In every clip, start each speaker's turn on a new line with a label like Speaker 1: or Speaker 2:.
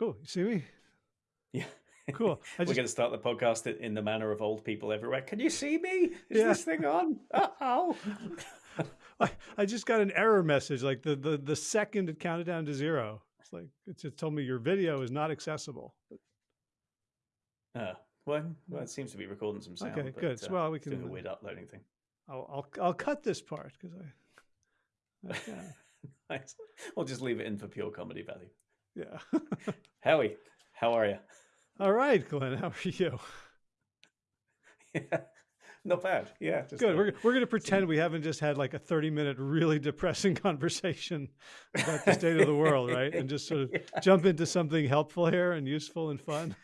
Speaker 1: Cool. You see me?
Speaker 2: Yeah.
Speaker 1: Cool.
Speaker 2: Just... We're going to start the podcast in the manner of old people everywhere. Can you see me? Is yeah. this thing on? Oh.
Speaker 1: I, I just got an error message. Like the, the, the second it counted down to zero. It's like, it just told me your video is not accessible.
Speaker 2: Uh, well, well, it seems to be recording some sound.
Speaker 1: Okay, but, good. Uh, well, we can
Speaker 2: do a weird uploading thing.
Speaker 1: I'll I'll, I'll cut this part because I.
Speaker 2: I nice. We'll just leave it in for pure comedy value.
Speaker 1: Yeah.
Speaker 2: Howie, how are you?
Speaker 1: All right, Glenn. How are you?
Speaker 2: Yeah, not bad. Yeah,
Speaker 1: good. Uh, we're we're gonna pretend we haven't just had like a thirty minute really depressing conversation about the state of the world, right? And just sort of yeah. jump into something helpful here and useful and fun.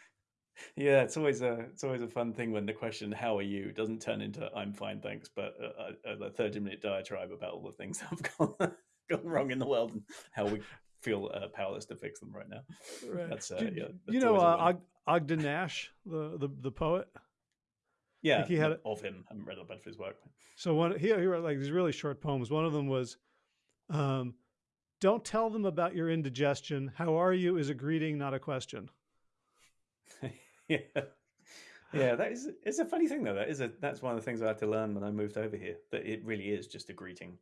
Speaker 2: Yeah, it's always a it's always a fun thing when the question "How are you?" doesn't turn into "I'm fine, thanks," but a, a, a thirty minute diatribe about all the things that have gone gone wrong in the world and how we feel uh, powerless to fix them right now.
Speaker 1: Right. That's uh, yeah. That's you know uh, Og- Ogden Nash, the the the poet.
Speaker 2: Yeah, like he had of him. I haven't read a bunch of his work.
Speaker 1: So one he, he wrote like these really short poems. One of them was, um, "Don't tell them about your indigestion. How are you is a greeting, not a question."
Speaker 2: yeah. Yeah, that is it's a funny thing though. That is a that's one of the things I had to learn when I moved over here. That it really is just a greeting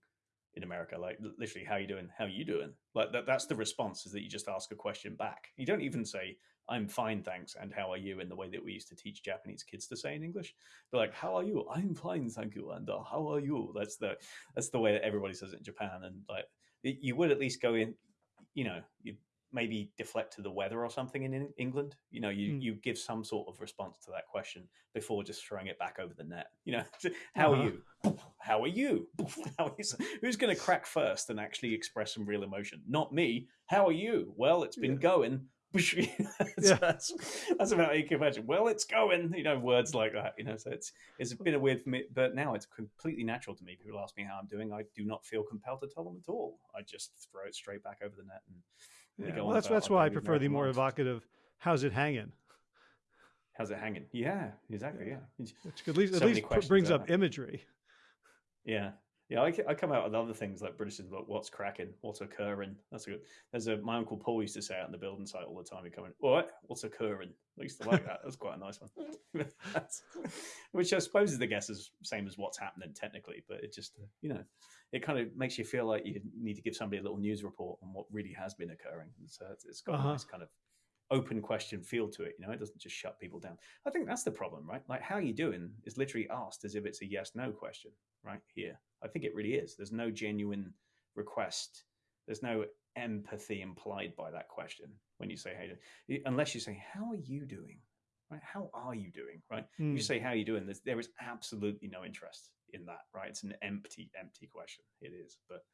Speaker 2: in America. Like literally, how you doing? How you doing? Like that that's the response is that you just ask a question back. You don't even say, I'm fine, thanks, and how are you in the way that we used to teach Japanese kids to say in English. But like, how are you? I'm fine, thank you, and uh, how are you? That's the that's the way that everybody says it in Japan. And like you would at least go in, you know, you maybe deflect to the weather or something in England. You know, you, mm. you give some sort of response to that question before just throwing it back over the net. You know, how uh-huh. are you? How are you? How is, who's going to crack first and actually express some real emotion? Not me. How are you? Well, it's been yeah. going. that's, yeah. that's, that's about how you can imagine. Well, it's going, you know, words like that, you know. So it's it's been a weird for me, but now it's completely natural to me. People ask me how I'm doing. I do not feel compelled to tell them at all. I just throw it straight back over the net and
Speaker 1: yeah, well, that's that's why I prefer the more evocative. How's it hanging?
Speaker 2: How's it hanging? Yeah, exactly. Yeah,
Speaker 1: which at least so at least brings up imagery.
Speaker 2: Yeah, yeah. I, I come out with other things like British like what's cracking, what's occurring. That's a good. There's a my uncle Paul used to say out in the building site all the time. He come in, what? What's occurring? I used to like that. That's quite a nice one. which I suppose is the guess is same as what's happening technically, but it just you know it kind of makes you feel like you need to give somebody a little news report on what really has been occurring. And So it's, it's got uh-huh. a nice kind of open question feel to it. You know, it doesn't just shut people down. I think that's the problem, right? Like, how are you doing is literally asked as if it's a yes no question, right? Here. I think it really is. There's no genuine request, there's no empathy implied by that question when you say, hey, unless you say, how are you doing? Right? How are you doing? Right? Mm. You hmm. say, how are you doing? There's, there is absolutely no interest in that, right? It's an empty, empty question. It is, but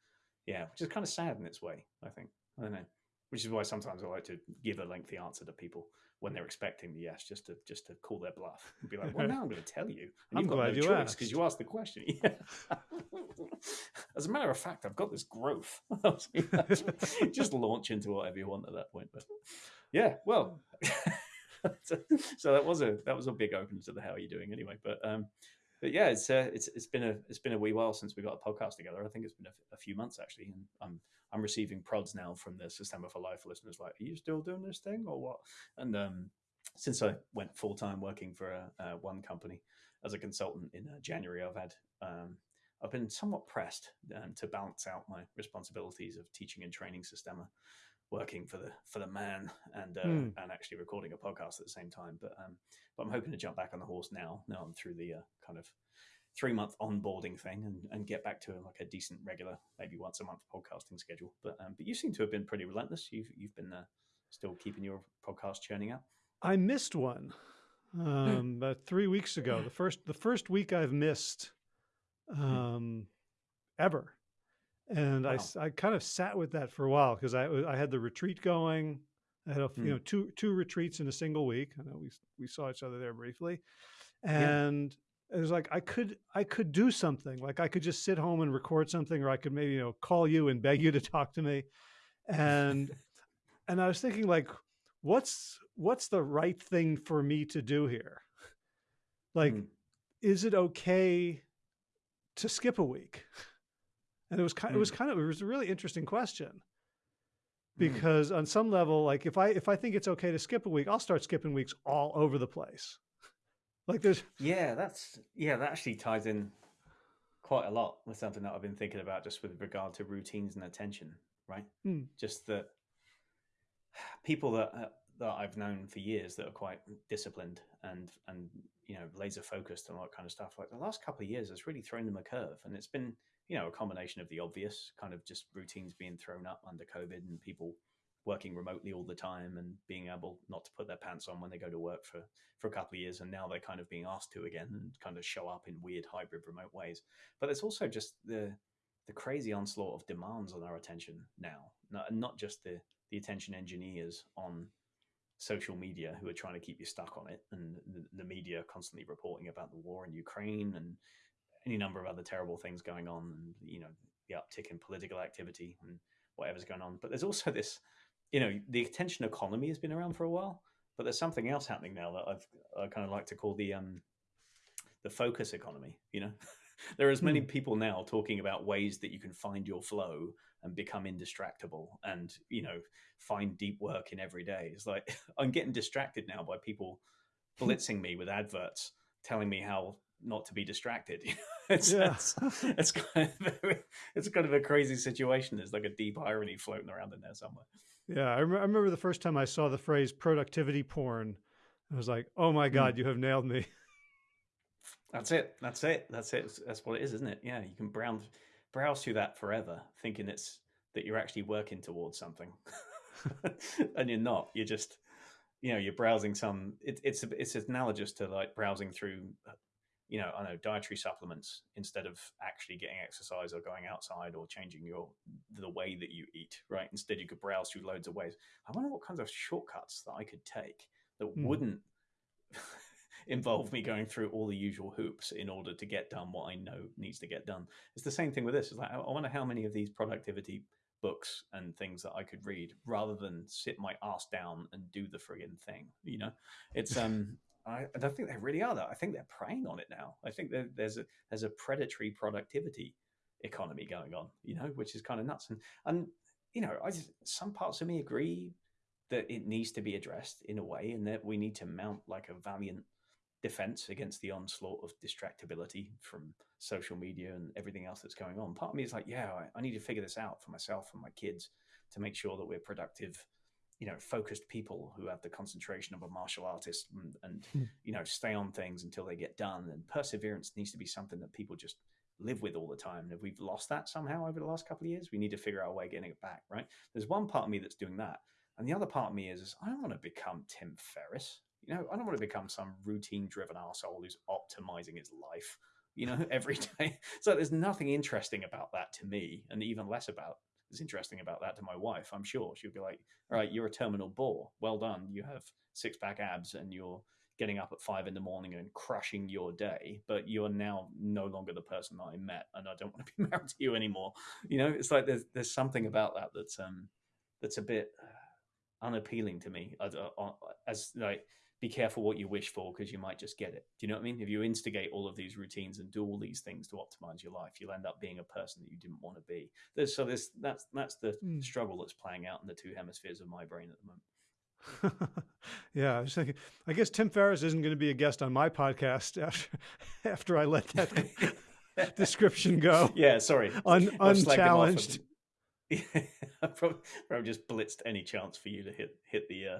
Speaker 2: yeah, which is kind of sad in its way. I think I don't know, which is why sometimes I like to give a lengthy answer to people when they're expecting the yes, just to just to call their bluff and be like, "Well, now I'm going to tell you." And
Speaker 1: I'm glad no you asked
Speaker 2: because you asked the question. As a matter of fact, I've got this growth. just launch into whatever you want at that point. But yeah, well. so that was a that was a big opener to the how are you doing anyway. But um, but yeah, it's uh, it's it's been a it's been a wee while since we got a podcast together. I think it's been a, few months actually, and I'm I'm receiving prods now from the Systema for Life listeners like, "Are you still doing this thing or what?" And um, since I went full time working for a, uh, one company as a consultant in uh, January, I've had um, I've been somewhat pressed um, to balance out my responsibilities of teaching and training Systema working for the for the man and uh, mm. and actually recording a podcast at the same time. But um, but I'm hoping to jump back on the horse now. Now I'm through the uh, kind of three month onboarding thing and, and get back to like a decent regular maybe once a month podcasting schedule. But um, but you seem to have been pretty relentless. You've you've been uh, still keeping your podcast churning out.
Speaker 1: I missed one um, about three weeks ago. The first the first week I've missed hmm. um, ever and wow. I, I kind of sat with that for a while because I, I had the retreat going. I had a, mm. you know hmm. two two retreats in a single week. I know we we saw each other there briefly, and yeah. it was like I could I could do something. Like I could just sit home and record something, or I could maybe you know call you and beg you to talk to me, and and I was thinking like, what's what's the right thing for me to do here? Like, mm. is it okay to skip a week? And it was kind, mm. it was hmm. kind of, it was a really interesting question. because on some level, like if I if I think it's okay to skip a week, I'll start skipping weeks all over the place. Like there's
Speaker 2: Yeah, that's yeah, that actually ties in quite a lot with something that I've been thinking about just with regard to routines and attention, right?
Speaker 1: Hmm.
Speaker 2: Just that people that uh, that I've known for years that are quite disciplined and and you know laser focused and all that kind of stuff. Like the last couple of years has really thrown them a curve, and it's been you know a combination of the obvious kind of just routines being thrown up under COVID and people working remotely all the time and being able not to put their pants on when they go to work for for a couple of years and now they're kind of being asked to again and kind of show up in weird hybrid remote ways. But there's also just the the crazy onslaught of demands on our attention now not, not just the the attention engineers on social media who are trying to keep you stuck on it and the, the media constantly reporting about the war in ukraine and any number of other terrible things going on and you know the uptick in political activity and whatever's going on. But there's also this you know the attention economy has been around for a while but there's something else happening now that I've I kind of like to call the um the focus economy you know? There are as many
Speaker 1: Hmm.
Speaker 2: people now talking about ways that you can find your flow and become indistractable and you know find deep work in every day. It's like i'm getting distracted now by people blitzing me with adverts telling me how not to be distracted it's,
Speaker 1: Yeah.
Speaker 2: it's, it's kind of it's kind of a crazy situation there's like a deep irony floating around in there somewhere
Speaker 1: yeah. I, rem- I remember the first time I saw the phrase productivity porn. I was like, oh my god, you have nailed me.
Speaker 2: That's it. That's it. That's it. That's- That's what it is, isn't it? Yeah, you can browse browse through that forever, thinking it's that you're actually working towards something, and you're not. You're just, you know, you're browsing some. It, it's it's analogous to like browsing through, uh, you know, I know dietary supplements instead of actually getting exercise or going outside or changing your the way that you eat. Right. Instead, you could browse through loads of ways. I wonder what kinds of shortcuts that I could take that
Speaker 1: Hmm.
Speaker 2: wouldn't involve me going through all the usual hoops in order to get done what I know needs to get done. It's the same thing with this. It's like I I wonder how many of these productivity books and things that I could read rather than sit my ass down and do the friggin' thing. You know, it's um. I, I don't think they really are. Though I think they're preying on it now. I think there, there's a there's a predatory productivity economy going on. You know, which is kind of nuts. And and you know, I just, some parts of me agree that it needs to be addressed in a way, and that we need to mount like a valiant defense against the onslaught of distractibility from social media and everything else that's going on. Part of me is like, yeah, I, I need to figure this out for myself and my kids to make sure that we're productive, you know, focused people who have the concentration of a martial artist and, and
Speaker 1: Hmm.
Speaker 2: you know, stay on things until they get done. And perseverance needs to be something that people just live with all the time. And if we've lost that somehow over the last couple of years, we need to figure out a way of getting it back, right? There's one part of me that's doing that. And the other part of me is, is I don't want to become Tim Ferriss. You know, I don't want to become some routine driven asshole who's optimizing his life, you know, every day. So there's nothing interesting about that to me, and even less about is interesting about that to my wife. I'm sure she'll be like, "All right, you're a terminal bore. Well done. You have six pack abs, and you're getting up at five in the morning and crushing your day. But you're now no longer the person that I met, and I don't want to be married to you anymore. You know, it's like there's there's something about that that's um that's a bit uh, unappealing to me. As, uh, as like be careful what you wish for because you might just get it. Do you know what I mean? If you instigate all of these routines and do all these things to optimize your life, you'll end up being a person that you didn't want to be. There's, so this that's that's the
Speaker 1: Mm.
Speaker 2: struggle that's playing out in the two hemispheres of my brain at the moment.
Speaker 1: yeah, I was thinking. I guess Tim Ferriss isn't going to be a guest on my podcast after after I let that description go
Speaker 2: yeah, sorry,
Speaker 1: un,
Speaker 2: I've slagged him off
Speaker 1: unchallenged.
Speaker 2: I probably, probably just blitzed any chance for you to hit hit the uh,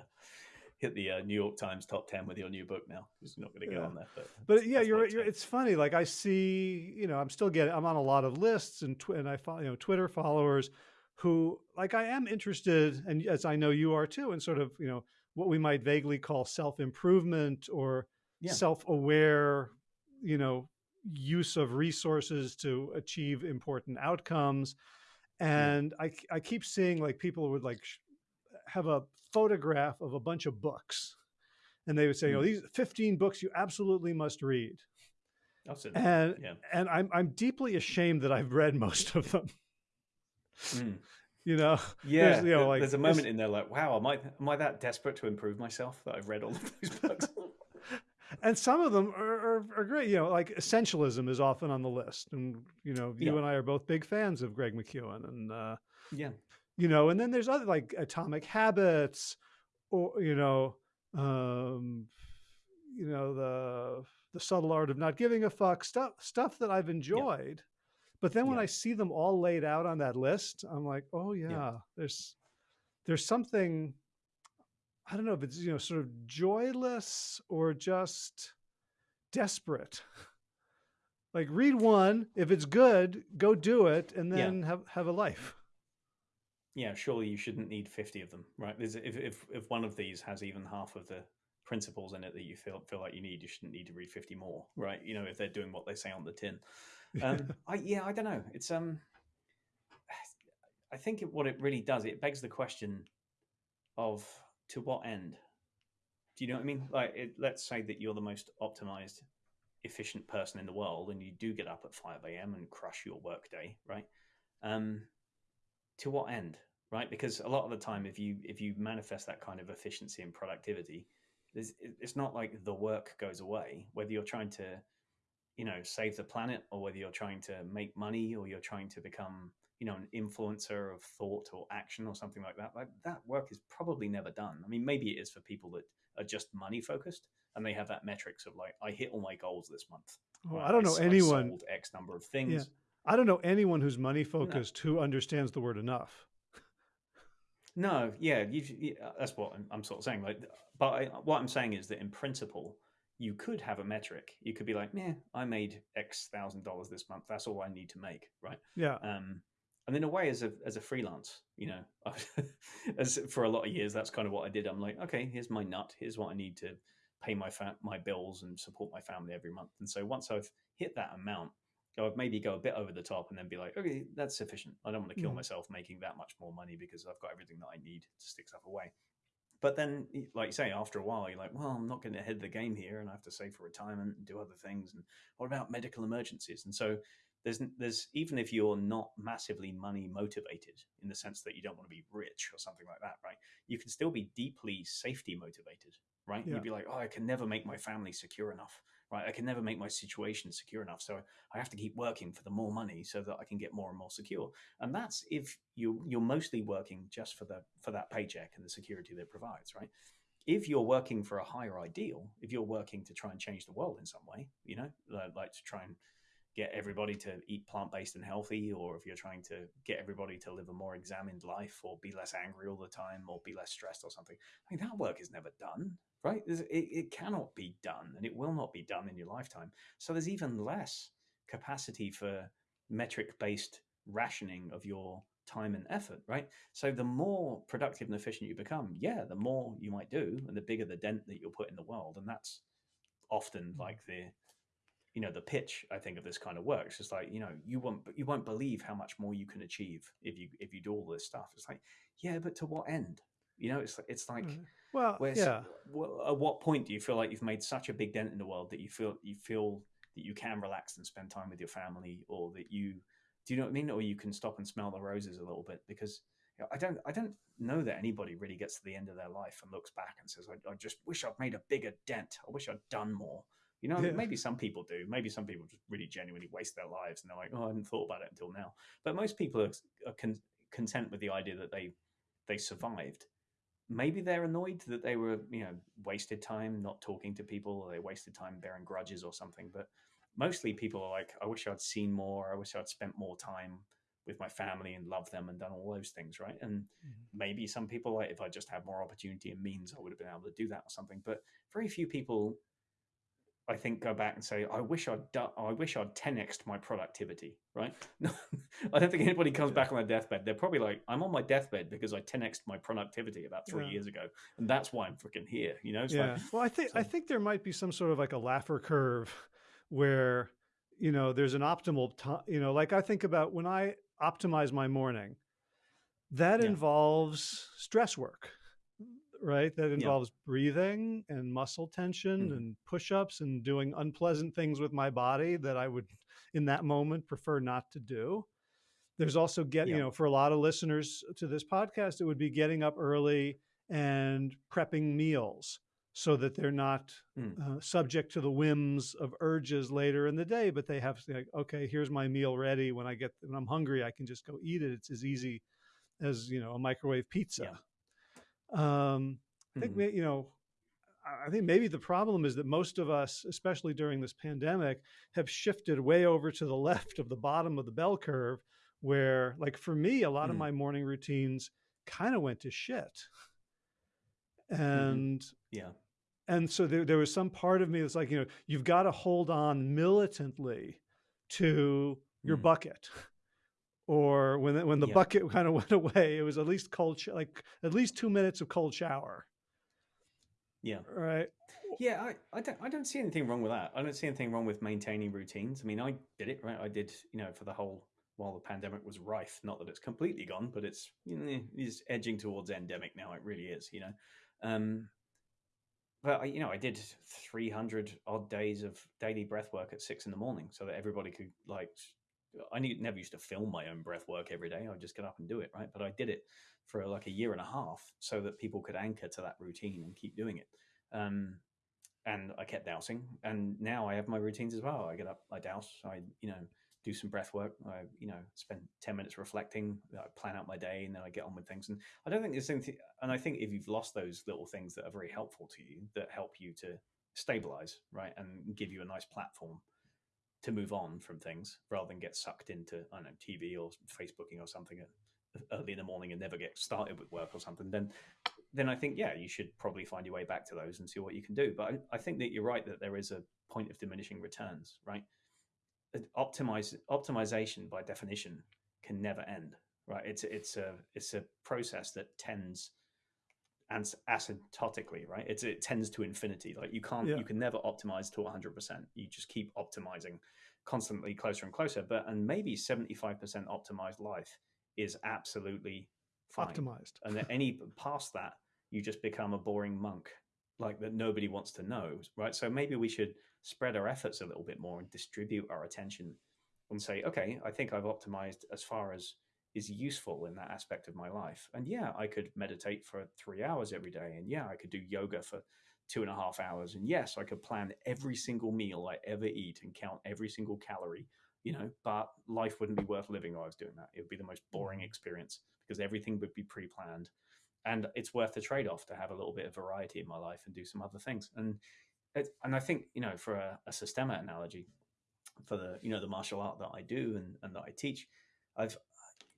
Speaker 2: hit the uh, New York Times top ten with your new book. Now, it's not going to get
Speaker 1: Yeah.
Speaker 2: on there. But,
Speaker 1: But yeah, you're, you're. It's funny. Like I see, you know, I'm still getting. I'm on a lot of lists and tw- and I follow, you know, Twitter followers who like I am interested, and as I know you are too, in sort of you know what we might vaguely call self improvement or
Speaker 2: Yeah.
Speaker 1: self aware, you know, use of resources to achieve important outcomes. And I I keep seeing like people would like have a photograph of a bunch of books. And they would say, you know,
Speaker 2: Mm.
Speaker 1: these 15 books you absolutely must read. And
Speaker 2: yeah.
Speaker 1: and I'm I'm deeply ashamed that I've read most of them.
Speaker 2: Mm.
Speaker 1: You know,
Speaker 2: Yeah,
Speaker 1: you know, like,
Speaker 2: there's a moment in there like, wow, am I am I that desperate to improve myself that I've read all of those books?
Speaker 1: and some of them are, are, are great. You know, like essentialism is often on the list, and you know, you
Speaker 2: Yeah.
Speaker 1: and I are both big fans of Greg McKeown, and uh,
Speaker 2: yeah,
Speaker 1: you know, and then there's other like Atomic Habits, or you know, um, you know the the subtle art of not giving a fuck stuff stuff that I've enjoyed. Yeah. But then when yeah. I see them all laid out on that list, I'm like, oh yeah, yeah, there's there's something I don't know if it's you know sort of joyless or just desperate. like read one, if it's good, go do it, and then have have a life.
Speaker 2: Yeah, surely you shouldn't need fifty of them, right? There's, if if if one of these has even half of the principles in it that you feel feel like you need, you shouldn't need to read fifty more, right? You know, if they're doing what they say on the tin. Um, I yeah, I don't know. It's um, I think it, what it really does, it begs the question of to what end? Do you know what I mean? Like, it, let's say that you're the most optimized, efficient person in the world, and you do get up at five a.m. and crush your workday, right? Um, to what end, right? Because a lot of the time, if you if you manifest that kind of efficiency and productivity, it's not like the work goes away. Whether you're trying to, you know, save the planet, or whether you're trying to make money, or you're trying to become you know an influencer of thought or action or something like that like that work is probably never done i mean maybe it is for people that are just money focused and they have that metrics of like i hit all my goals this month
Speaker 1: well, i don't know I, anyone I
Speaker 2: sold x number of things yeah.
Speaker 1: I don't know anyone who's money focused no. who understands the word enough.
Speaker 2: No yeah you, uh, that's what I'm, I'm, sort of saying like but I, what i'm saying is that in principle you could have a metric. You could be like yeah i made x thousand dollars this month. That's all i need to make right?
Speaker 1: Yeah.
Speaker 2: Um and in a way as a as a freelance you know as for a lot of years that's kind of what i did. I'm like okay here's my nut. Here's what i need to pay my fa- my bills and support my family every month. And so once i've hit that amount would maybe go a bit over the top and then be like okay that's sufficient. I don't want to kill mm. myself making that much more money because i've got everything that i need to stick stuff away. But then like you say after a while you're like well i'm not going to head the game here and i have to save for retirement and do other things and what about medical emergencies? And so there's there's even if you're not massively money motivated in the sense that you don't want to be rich or something like that right you can still be deeply safety motivated right? Yeah. you'd be like oh i can never make my family secure enough right? I can never make my situation secure enough so i have to keep working for the more money so that i can get more and more secure. And that's if you you're mostly working just for the for that paycheck and the security that it provides right? If you're working for a higher ideal if you're working to try and change the world in some way you know like to try and get everybody to eat plant based and healthy, or if you're trying to get everybody to live a more examined life, or be less angry all the time, or be less stressed, or something. I mean, that work is never done, right? It, it cannot be done, and it will not be done in your lifetime. So there's even less capacity for metric based rationing of your time and effort, right? So the more productive and efficient you become, yeah, the more you might do, and the bigger the dent that you'll put in the world, and that's often like the you know the pitch i think of this kind of works. it's like you know you won't you won't believe how much more you can achieve if you if you do all this stuff it's like yeah but to what end you know it's like, it's like mm.
Speaker 1: Well yeah
Speaker 2: at what point do you feel like you've made such a big dent in the world that you feel you feel that you can relax and spend time with your family or that you do you know what i mean or you can stop and smell the roses a little bit because you know, i don't i don't know that anybody really gets to the end of their life and looks back and says i, I just wish i'd made a bigger dent i wish i'd done more you know, yeah. maybe some people do. Maybe some people just really genuinely waste their lives and they're like, "Oh, I hadn't thought about it until now." But most people are, are con- content with the idea that they they survived. Maybe they're annoyed that they were, you know, wasted time not talking to people, or they wasted time bearing grudges or something. But mostly, people are like, "I wish I'd seen more. I wish I'd spent more time." with my family and love them and done all those things, right? And mm-hmm. maybe some people, like if I just had more opportunity and means, I would have been able to do that or something. But very few people I think go back and say, I wish I'd done, I wish I'd 10xed my productivity, right? I don't think anybody comes back on their deathbed. They're probably like, I'm on my deathbed because I 10xed my productivity about three yeah. years ago. And that's why I'm freaking here, you know? It's
Speaker 1: yeah.
Speaker 2: Like,
Speaker 1: well, I think, so. I think there might be some sort of like a Laffer curve where, you know, there's an optimal time, you know, like I think about when I optimize my morning, that yeah. involves stress work right? That involves yeah. breathing and muscle tension mm-hmm. and push ups and doing unpleasant things with my body that I would, in that moment, prefer not to do. There's also get, yeah. you know, for a lot of listeners to this podcast, it would be getting up early and prepping meals so that they're not mm. uh, subject to the whims of urges later in the day, but they have to like, okay, here's my meal ready. When I get, when I'm hungry, I can just go eat it. It's as easy as you know a microwave pizza. Yeah. Um, I think mm-hmm. you know. I think maybe the problem is that most of us, especially during this pandemic, have shifted way over to the left of the bottom of the bell curve, where, like for me, a lot mm-hmm. of my morning routines kind of went to shit. Mm-hmm. And
Speaker 2: mm-hmm. yeah,
Speaker 1: and so there, there was some part of me that's like, you know, you've got to hold on militantly to your mm. bucket. Or when when the yeah. bucket kind of went away, it was at least cold, sh- like at least two minutes of cold shower.
Speaker 2: Yeah.
Speaker 1: Right.
Speaker 2: Yeah, I, I don't I don't see anything wrong with that. I don't see anything wrong with maintaining routines. I mean, I did it right. I did, you know, for the whole while the pandemic was rife. Not that it's completely gone, but it's you know, it's edging towards endemic now. It really is, you know. Um, but I, you know, I did 300 odd days of daily breath work at six in the morning so that everybody could like, I never used to film my own breath work every day. I just get up and do it. Right. But I did it for like a year and a half so that people could anchor to that routine and keep doing it. Um, and I kept dousing and now I have my routines as well. I get up, I douse, I, you know, do some breath work. I, you know, spend 10 minutes reflecting, I plan out my day and then I get on with things. And I don't think there's anything, and I think if you've lost those little things that are very helpful to you, that help you to stabilize, right, and give you a nice platform to move on from things rather than get sucked into, I don't know, TV or Facebooking or something early in the morning and never get started with work or something, then then I think, yeah, you should probably find your way back to those and see what you can do. But I, I think that you're right that there is a point of diminishing returns, right? optimize optimization by definition can never end right it's it's a it's a process that tends asymptotically right? It's it tends to infinity. Like you can't yeah. you can never optimize to 100% you just keep optimizing constantly closer and closer but and maybe 75% optimized life is absolutely fine.
Speaker 1: optimized.
Speaker 2: And then any past that you just become a boring monk like that nobody wants to know right? So maybe we should spread our efforts a little bit more and distribute our attention and say, okay, I think I've optimized as far as is useful in that aspect of my life. And yeah, I could meditate for three hours every day. And yeah, I could do yoga for two and a half hours. And yes, I could plan every single meal I ever eat and count every single calorie, you know, but life wouldn't be worth living while I was doing that. It would be the most boring mm. experience because everything would be pre planned. And it's worth the trade off to have a little bit of variety in my life and do some other things. And it, and I think you know for a, a Systema analogy, for the you know the martial art that I do and, and that I teach, I've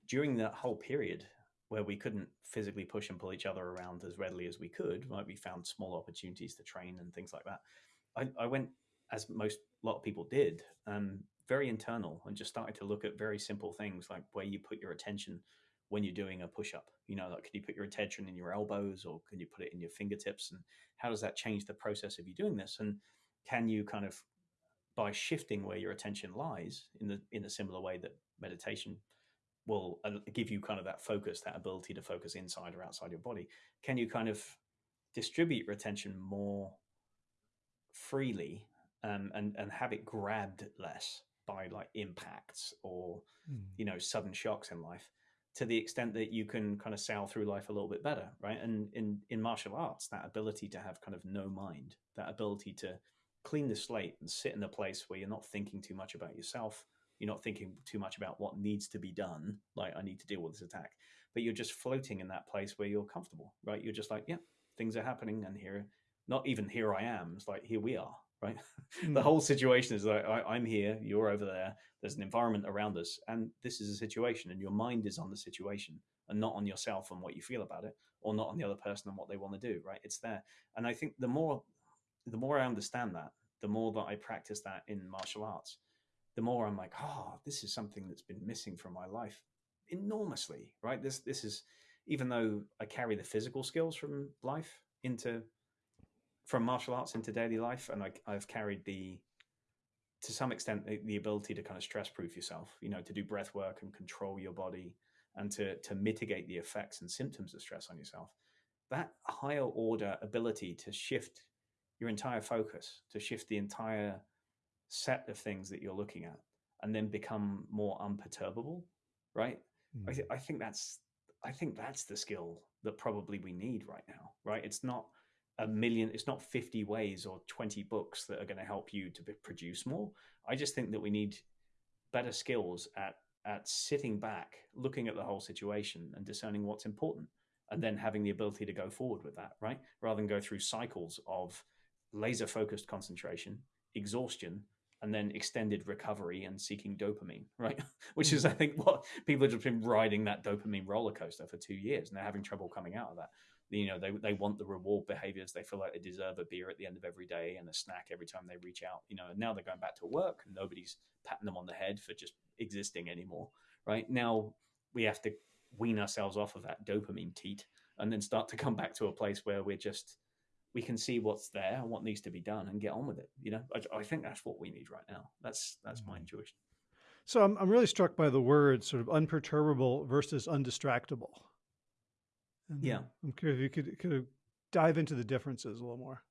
Speaker 2: during that whole period where we couldn't physically push and pull each other around as readily as we could, right? We found small opportunities to train and things like that. I, I went as most a lot of people did, um, very internal and just started to look at very simple things like where you put your attention when you're doing a push up? You know, like, can you put your attention in your elbows or can you put it in your fingertips? And how does that change the process of you doing this? And can you kind of, by shifting where your attention lies in the in a similar way that meditation will uh, give you kind of that focus, that ability to focus inside or outside your body, can you kind of distribute your attention more freely um, and and have it grabbed less by like impacts or mm. you know sudden shocks in life to the extent that you can kind of sail through life a little bit better, right? And in in martial arts, that ability to have kind of no mind, that ability to clean the slate and sit in a place where you're not thinking too much about yourself, you're not thinking too much about what needs to be done, like I need to deal with this attack, but you're just floating in that place where you're comfortable, right? You're just like, yeah, things are happening, and here, not even here I am. It's like here we are, right? Mm. the hmm. whole situation is like I, am here, you're over there. There's an environment around us, and this is a situation, and your mind is on the situation and not on yourself and what you feel about it, or not on the other person and what they want to do. Right? It's there, and I think the more the more I understand that, the more that I practice that in martial arts, the more I'm like, oh, this is something that's been missing from my life enormously. Right? This this is even though I carry the physical skills from life into from martial arts into daily life, and I, I've carried the to some extent the, the ability to kind of stress proof yourself. You know, to do breath work and control your body, and to to mitigate the effects and symptoms of stress on yourself. That higher order ability to shift your entire focus, to shift the entire set of things that you're looking at, and then become more unperturbable, right? Mm. I, th- I think that's I think that's the skill that probably we need right now, right? It's not a million it's not 50 ways or 20 books that are going to help you to produce more i just think that we need better skills at at sitting back, looking at the whole situation and discerning what's important, and then having the ability to go forward with that, right? Rather than go through cycles of laser focused concentration, exhaustion, and then extended recovery and seeking dopamine, right? Which is, I mm. think, what people have just been riding that dopamine roller coaster for two years and they're having trouble coming out of that. You know, they, they want the reward behaviors. They feel like they deserve a beer at the end of every day and a snack every time they reach out. You know, and now they're going back to work and nobody's patting them on the head for just existing anymore, right? Now we have to wean ourselves off of that dopamine teat and then start to come back to a place where we're just we can see what's there and what needs to be done and get on with it. You know, I, I think that's what we need right now. That's that's my mm-hmm. intuition.
Speaker 1: So I'm I'm really struck by the word sort of unperturbable versus undistractable. And
Speaker 2: yeah,
Speaker 1: I'm curious if you could could dive into the differences a little more.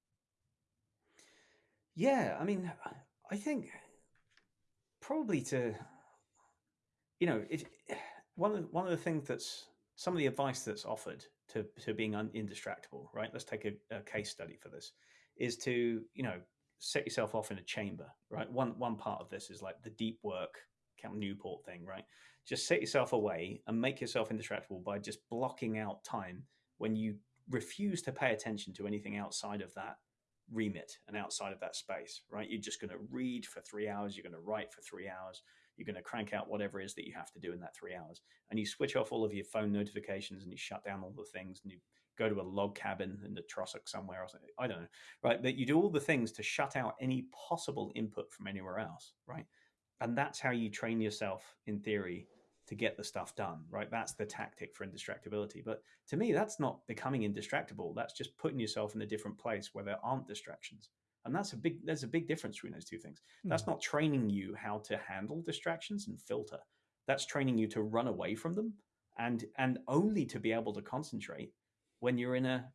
Speaker 2: Yeah, I mean, I think probably to, you know, it, one of one of the things that's some of the advice that's offered to, to being un, indistractable, right? Let's take a, a case study for this. Is to you know set yourself off in a chamber, right? One one part of this is like the deep work Cal Newport thing, right? Just set yourself away and make yourself indistractable by just blocking out time when you refuse to pay attention to anything outside of that remit and outside of that space, right? You're just going to read for three hours, you're going to write for three hours, you're going to crank out whatever it is that you have to do in that three hours. And you switch off all of your phone notifications and you shut down all the things and you go to a log cabin in the Trossachs somewhere or something. I don't know, right? But you do all the things to shut out any possible input from anywhere else, right? And that's how you train yourself in theory to get the stuff done, right? That's the tactic for indistractability. But to me, that's not becoming indistractable. That's just putting yourself in a different place where there aren't distractions and that's a big there's a big difference between those two things mm. that's not training you how to handle distractions and filter that's training you to run away from them and and only to be able to concentrate when you're in a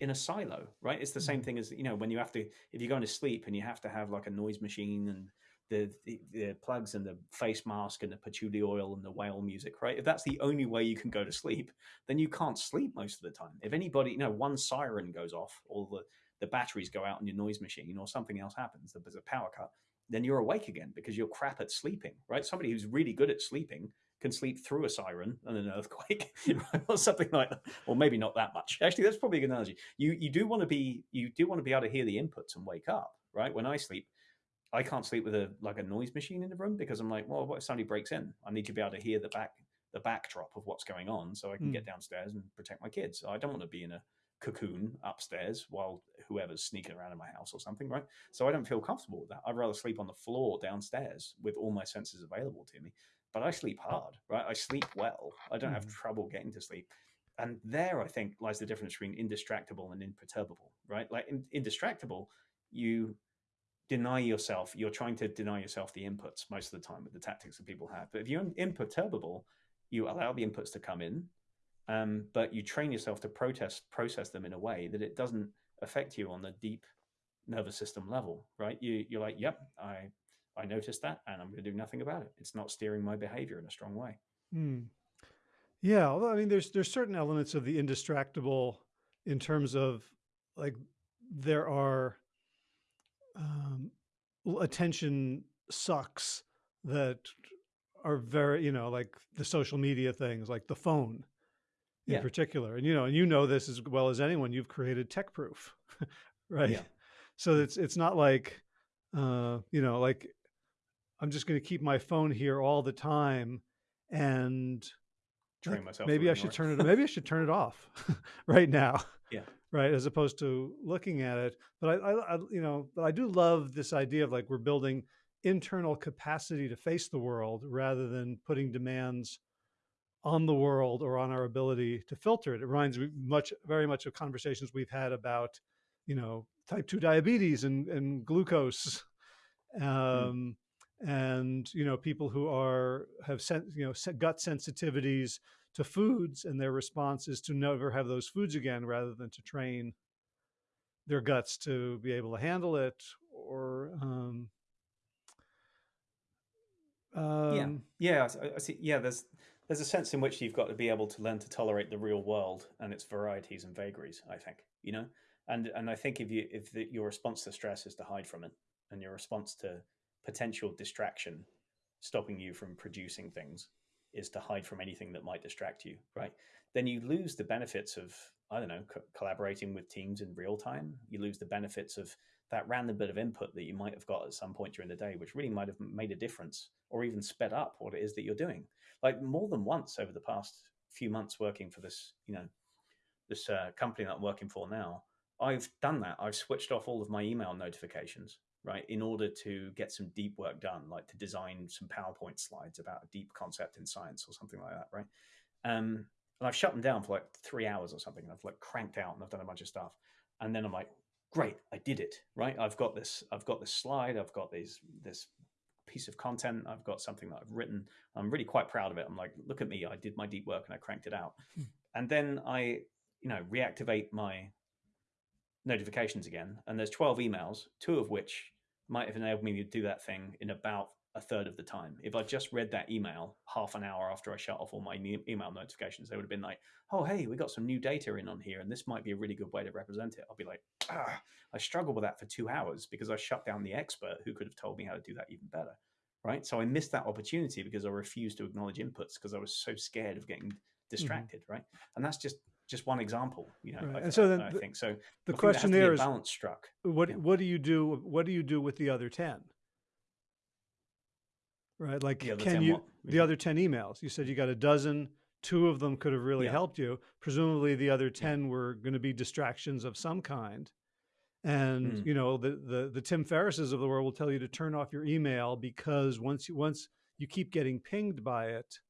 Speaker 2: in a silo right it's the same hmm. thing as you know when you have to if you're going to sleep and you have to have like a noise machine and the, the, the plugs and the face mask and the patchouli oil and the whale music, right? If that's the only way you can go to sleep, then you can't sleep most of the time. If anybody, you know, one siren goes off, all the the batteries go out on your noise machine or something else happens, there's a power cut, then you're awake again because you're crap at sleeping, right? Somebody who's really good at sleeping can sleep through a siren and an earthquake or something like that or maybe not that much. Actually that's probably a good analogy. You you do want to be you do want to be able to hear the inputs and wake up right? When i sleep i can't sleep with a like a noise machine in the room because i'm like well what if somebody breaks in? I need to be able to hear the back the backdrop of what's going on so i can mm. get downstairs and protect my kids. So i don't want to be in a cocoon upstairs while whoever's sneaking around in my house or something, right? So I don't feel comfortable with that. I'd rather sleep on the floor downstairs with all my senses available to me. But I sleep hard, right? I sleep well. I don't have mm. trouble getting to sleep. And there, I think, lies the difference between indistractable and imperturbable, right? Like in, indistractable, you deny yourself, you're trying to deny yourself the inputs most of the time with the tactics that people have. But if you're imperturbable, you allow the inputs to come in, um, but you train yourself to protest process them in a way that it doesn't affect you on the deep nervous system level, right? You you're like, yep, I I noticed that, and I'm going to do nothing about it. It's not steering my behavior in a strong way.
Speaker 1: Hmm. Yeah, although I mean, there's there's certain elements of the indistractable in terms of like there are um, attention sucks that are very you know like the social media things like the phone in yeah. particular. And you know, and you know this as well as anyone. You've created tech proof, right? Yeah. So it's it's not like uh, you know, like I'm just going to keep my phone here all the time and
Speaker 2: train myself.
Speaker 1: Maybe I should turn it. Maybe I should turn it off right now.
Speaker 2: Yeah.
Speaker 1: Right, as opposed to looking at it. But I, I, I, you know, but I do love this idea of like we're building internal capacity to face the world rather than putting demands on the world or on our ability to filter it. It reminds me much, very much of conversations we've had about, you know, type two diabetes and, and glucose, hmm. um, mm. and you know, people who are have sent, you know, gut sensitivities to foods, and their response is to never have those foods again, rather than to train their guts to be able to handle it, or um,
Speaker 2: um, yeah, yeah, I, I see. Yeah, there's there's a sense in which you've got to be able to learn to tolerate the real world and its varieties and vagaries. I think you know, and and I think if you if the, your response to stress is to hide from it, and your response to potential distraction stopping you from producing things is to hide from anything that might distract you, right? Then you lose the benefits of, I don't know, co- collaborating with teams in real time. You lose the benefits of that random bit of input that you might have got at some point during the day, which really might have made a difference or even sped up what it is that you're doing. Like more than once over the past few months working for this, you know, this uh, company that I'm working for now, I've done that. I've switched off all of my email notifications, right, in order to get some deep work done, like to design some PowerPoint slides about a deep concept in science or something like that, right? Um, and I've shut them down for like three hours or something. And I've like cranked out and I've done a bunch of stuff. And then I'm like, great, I did it, right? I've got this, I've got this slide, I've got these, this piece of content, I've got something that I've written. I'm really quite proud of it. I'm like, look at me, I did my deep work and I cranked it out. Hmm. And then I, you know, reactivate my notifications again, and there's 12 emails, two of which might have enabled me to do that thing in about a third of the time. If I just read that email half an hour after I shut off all my email notifications, they would have been like, oh, hey, we got some new data in on here, and this might be a really good way to represent it. I'll be like, ah, I struggled with that for two hours because I shut down the expert who could have told me how to do that even better. Right. So I missed that opportunity because I refused to acknowledge inputs because I was so scared of getting mm-hmm. distracted. Mm-hmm. Right. And that's just just one example, you know. Right.
Speaker 1: I, and so then
Speaker 2: I
Speaker 1: the,
Speaker 2: think so.
Speaker 1: The question there is
Speaker 2: balance struck.
Speaker 1: What yeah. what do you do? What do you do with the other ten? Right, like can you the other ten emails? You said you got a dozen. Two of them could have really yeah. helped you. Presumably, the other ten yeah. were going to be distractions of some kind. And mm. you know the, the the Tim Ferrisses of the world will tell you to turn off your email because once you once you keep getting pinged by it,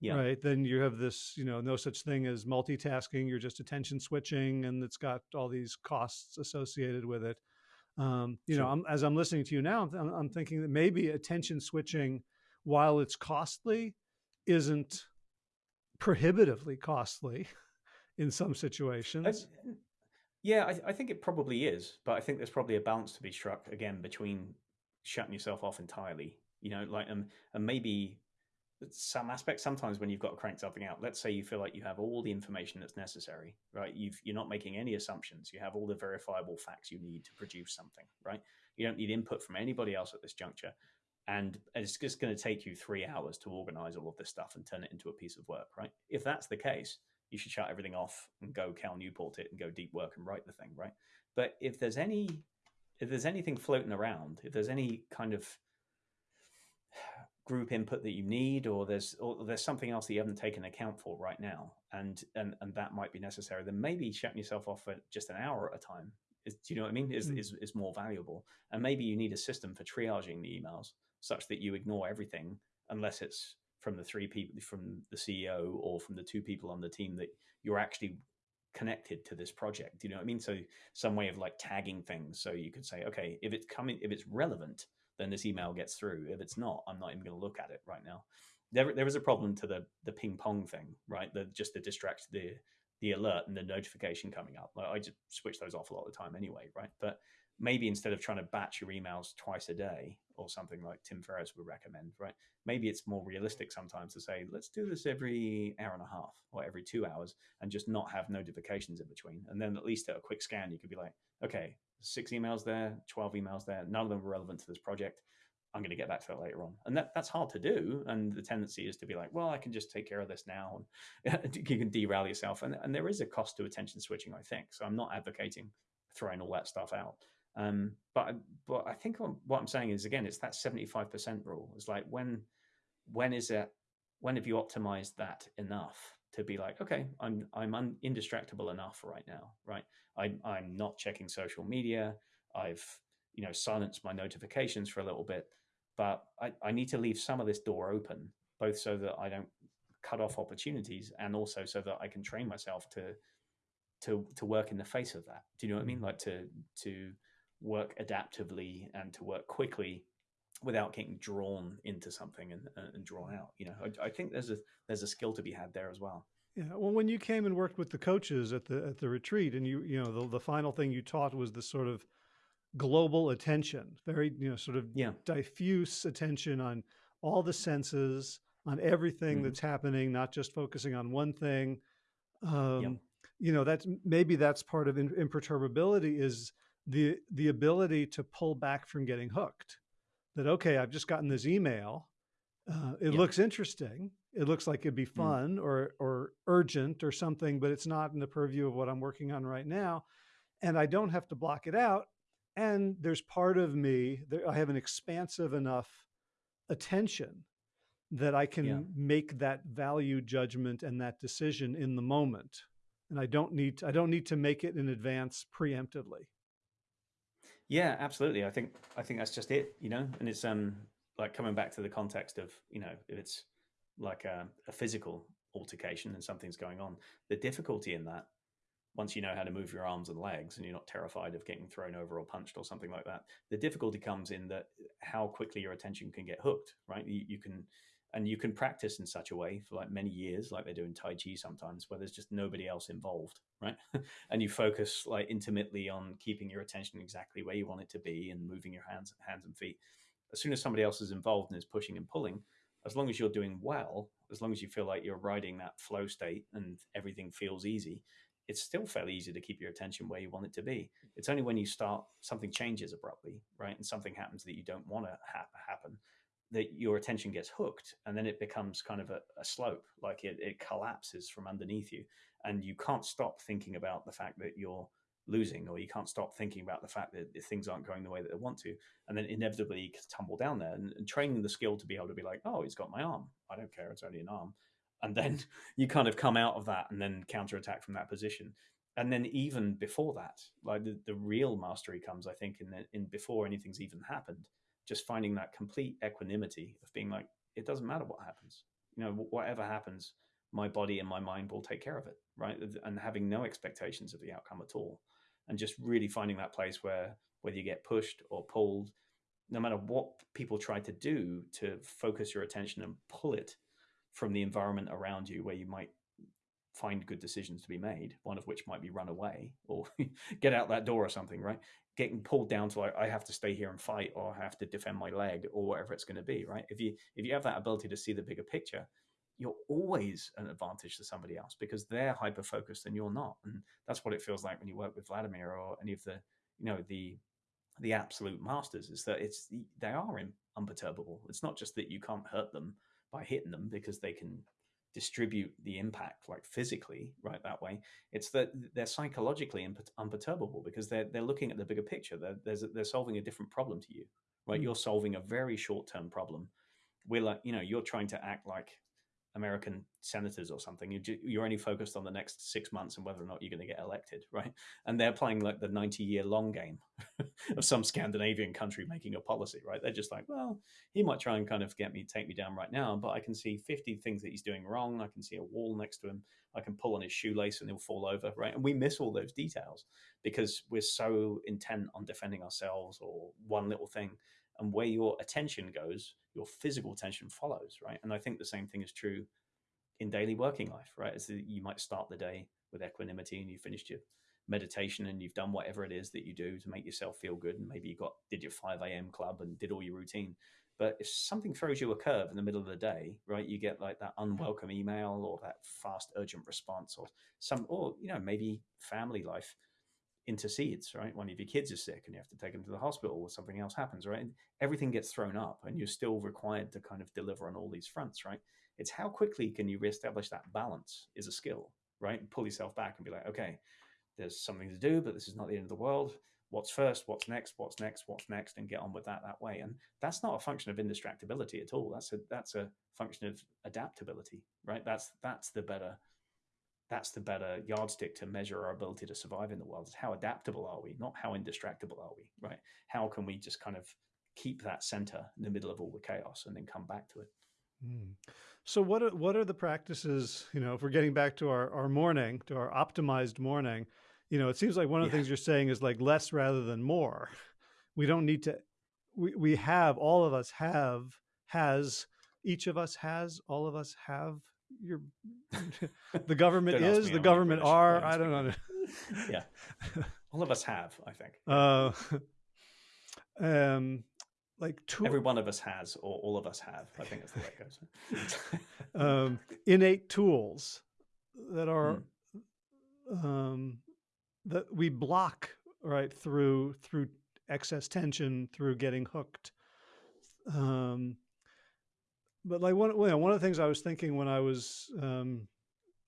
Speaker 1: yeah. right then you have this you know no such thing as multitasking you're just attention switching and it's got all these costs associated with it um, you sure. know I'm, as i'm listening to you now I'm, I'm, thinking that maybe attention switching while it's costly isn't prohibitively costly in some situations
Speaker 2: I, yeah I, I think it probably is but i think there's probably a balance to be struck again between shutting yourself off entirely you know like um, and maybe some aspects sometimes when you've got to crank something out let's say you feel like you have all the information that's necessary right? You've, you're not making any assumptions. You have all the verifiable facts you need to produce something right? You don't need input from anybody else at this juncture. And it's just going to take you three hours to organize all of this stuff and turn it into a piece of work right? If that's the case you should shut everything off and go cal newport it and go deep work and write the thing right? But if there's any if there's anything floating around if there's any kind of group input that you need or there's or there's something else that you haven't taken account for right now and and and that might be necessary then maybe shutting yourself off for just an hour at a time is, do you know what i mean? Is, mm. is is more valuable. And maybe you need a system for triaging the emails such that you ignore everything unless it's from the three people from the ceo or from the two people on the team that you're actually connected to this project do you know what i mean? So some way of like tagging things. So you could say okay if it's coming if it's relevant then this email gets through. If it's not, I'm not even going to look at it right now. There, there is a problem to the the ping pong thing, right? The just to distract the the alert and the notification coming up. Like I just switch those off a lot of the time anyway, right? But maybe instead of trying to batch your emails twice a day or something like Tim Ferriss would recommend, right? Maybe it's more realistic sometimes to say, let's do this every hour and a half or every two hours and just not have notifications in between. And then at least at a quick scan, you could be like, okay, six emails there, 12 emails there. None of them were relevant to this project. I'm going to get back to that later on. And that, that's hard to do. And the tendency is to be like, well, I can just take care of this now. And you can derail yourself. And, and there is a cost to attention switching, I think. So I'm not advocating throwing all that stuff out. Um, but but I think what I'm saying is again, it's that 75% rule. It's like when when is it when have you optimized that enough to be like, okay, I'm I'm un, indistractable enough right now, right? I, I'm not checking social media. I've you know silenced my notifications for a little bit, but I, I need to leave some of this door open, both so that I don't cut off opportunities, and also so that I can train myself to to to work in the face of that. Do you know what I mean? Mm. Like to to work adaptively and to work quickly without getting drawn into something and, and drawn out. You know, I, I, think there's a there's a skill to be had there as well.
Speaker 1: Yeah. Well, when you came and worked with the coaches at the at the retreat, and you you know the the final thing you taught was this sort of global attention, very you know sort of yeah. diffuse attention on all the senses, on everything mm-hmm. that's happening, not just focusing on one thing. Um, yep. You know, that's maybe that's part of imperturbability is the the ability to pull back from getting hooked that okay i've just gotten this email Uh, it
Speaker 2: Yeah.
Speaker 1: looks interesting. It looks like it'd be
Speaker 2: Mm.
Speaker 1: fun or or urgent or something, but it's not in the purview of what I'm working on right now. And I don't have to block it out. And there's part of me that I have an expansive enough attention that I can
Speaker 2: Yeah.
Speaker 1: make that value judgment and that decision in the moment. And I don't need I don't need to make it in advance preemptively.
Speaker 2: Yeah, absolutely. I think I think that's just it, you know. And it's um like coming back to the context of you know if it's like a, a physical altercation and something's going on, the difficulty in that once you know how to move your arms and legs and you're not terrified of getting thrown over or punched or something like that, the difficulty comes in that how quickly your attention can get hooked, right? You, you can and you can practice in such a way for like many years, like they do in Tai Chi sometimes, where there's just nobody else involved, right? and you focus like intimately on keeping your attention exactly where you want it to be and moving your hands, hands and feet. As soon as somebody else is involved and is pushing and pulling, as long as you're doing well, as long as you feel like you're riding that flow state and everything feels easy, it's still fairly easy to keep your attention where you want it to be. It's only when you start something changes abruptly, right, and something happens that you don't want to ha- happen, that your attention gets hooked, and then it becomes kind of a, a slope, like it, it collapses from underneath you, and you can't stop thinking about the fact that you're losing, or you can't stop thinking about the fact that things aren't going the way that they want to, and then inevitably you tumble down there. And, and training the skill to be able to be like, oh, he's got my arm. I don't care. It's only an arm and then you kind of come out of that and then counterattack from that position and then even before that like the, the real mastery comes i think in the, in before anything's even happened just finding that complete equanimity of being like it doesn't matter what happens. You know whatever happens my body and my mind will take care of it right? And having no expectations of the outcome at all. And just really finding that place where whether you get pushed or pulled no matter what people try to do to focus your attention and pull it from the environment around you where you might find good decisions to be made one of which might be run away or get out that door or something right getting pulled down to like i have to stay here and fight or i have to defend my leg or whatever it's going to be right if you if you have that ability to see the bigger picture you're always an advantage to somebody else because they're hyper focused and you're not and that's what it feels like when you work with vladimir or any of the you know the the absolute masters is that it's they are imperturbable. it's not just that you can't hurt them by hitting them because they can distribute the impact like physically right that way it's that they're psychologically unperturbable because they're they're looking at the bigger picture. They're they're, they're solving a different problem to you right? Mm. you're solving a very short term problem. We're like you know you're trying to act like American senators or something. You, you're only focused on the next six months and whether or not you're going to get elected, right? And they're playing like the 90 year long game of some Scandinavian country making a policy, right? They're just like, well, he might try and kind of get me, take me down right now, but I can see 50 things that he's doing wrong. I can see a wall next to him. I can pull on his shoelace and he'll fall over, right? And we miss all those details because we're so intent on defending ourselves or one little thing and where your attention goes, your physical attention follows, right? And I think the same thing is true in daily working life, right? As you might start the day with equanimity and you finished your meditation and you've done whatever it is that you do to make yourself feel good, and maybe you got did your 5 a.m. club and did all your routine. But if something throws you a curve in the middle of the day, right, you get like that hmm. unwelcome email or that fast urgent response or some, or you know, maybe family life intercedes, right? One of your kids is sick and you have to take them to the hospital or something else happens, right? And everything gets thrown up and you're still required to kind of deliver on all these fronts, right? It's how quickly can you reestablish that balance is a skill, right? Pull yourself back and be like, okay, there's something to do, but this is not the end of the world. What's first? What's next? What's next? What's next? And get on with that that way. And that's not a function of indistractability at all. That's a that's a function of adaptability, right? That's that's the better that's the better yardstick to measure our ability to survive in the world is how adaptable are we not how indistractable are we right how can we just kind of keep that center in the middle of all the chaos and then come back to it
Speaker 1: mm. so what are, what are the practices you know if we're getting back to our, our morning to our optimized morning you know it seems like one of the yeah. things you're saying is like less rather than more we don't need to we, we have all of us have has each of us has all of us have you're the government is the government are i don't know.
Speaker 2: yeah. All of us have i think.
Speaker 1: Uh um like
Speaker 2: two, every one of us has or all of us have i think that's the way it
Speaker 1: goes. Um innate tools that are hmm. um that we block right through through excess tension through getting hooked. Um but like one, you know, one of the things I was thinking when I was um,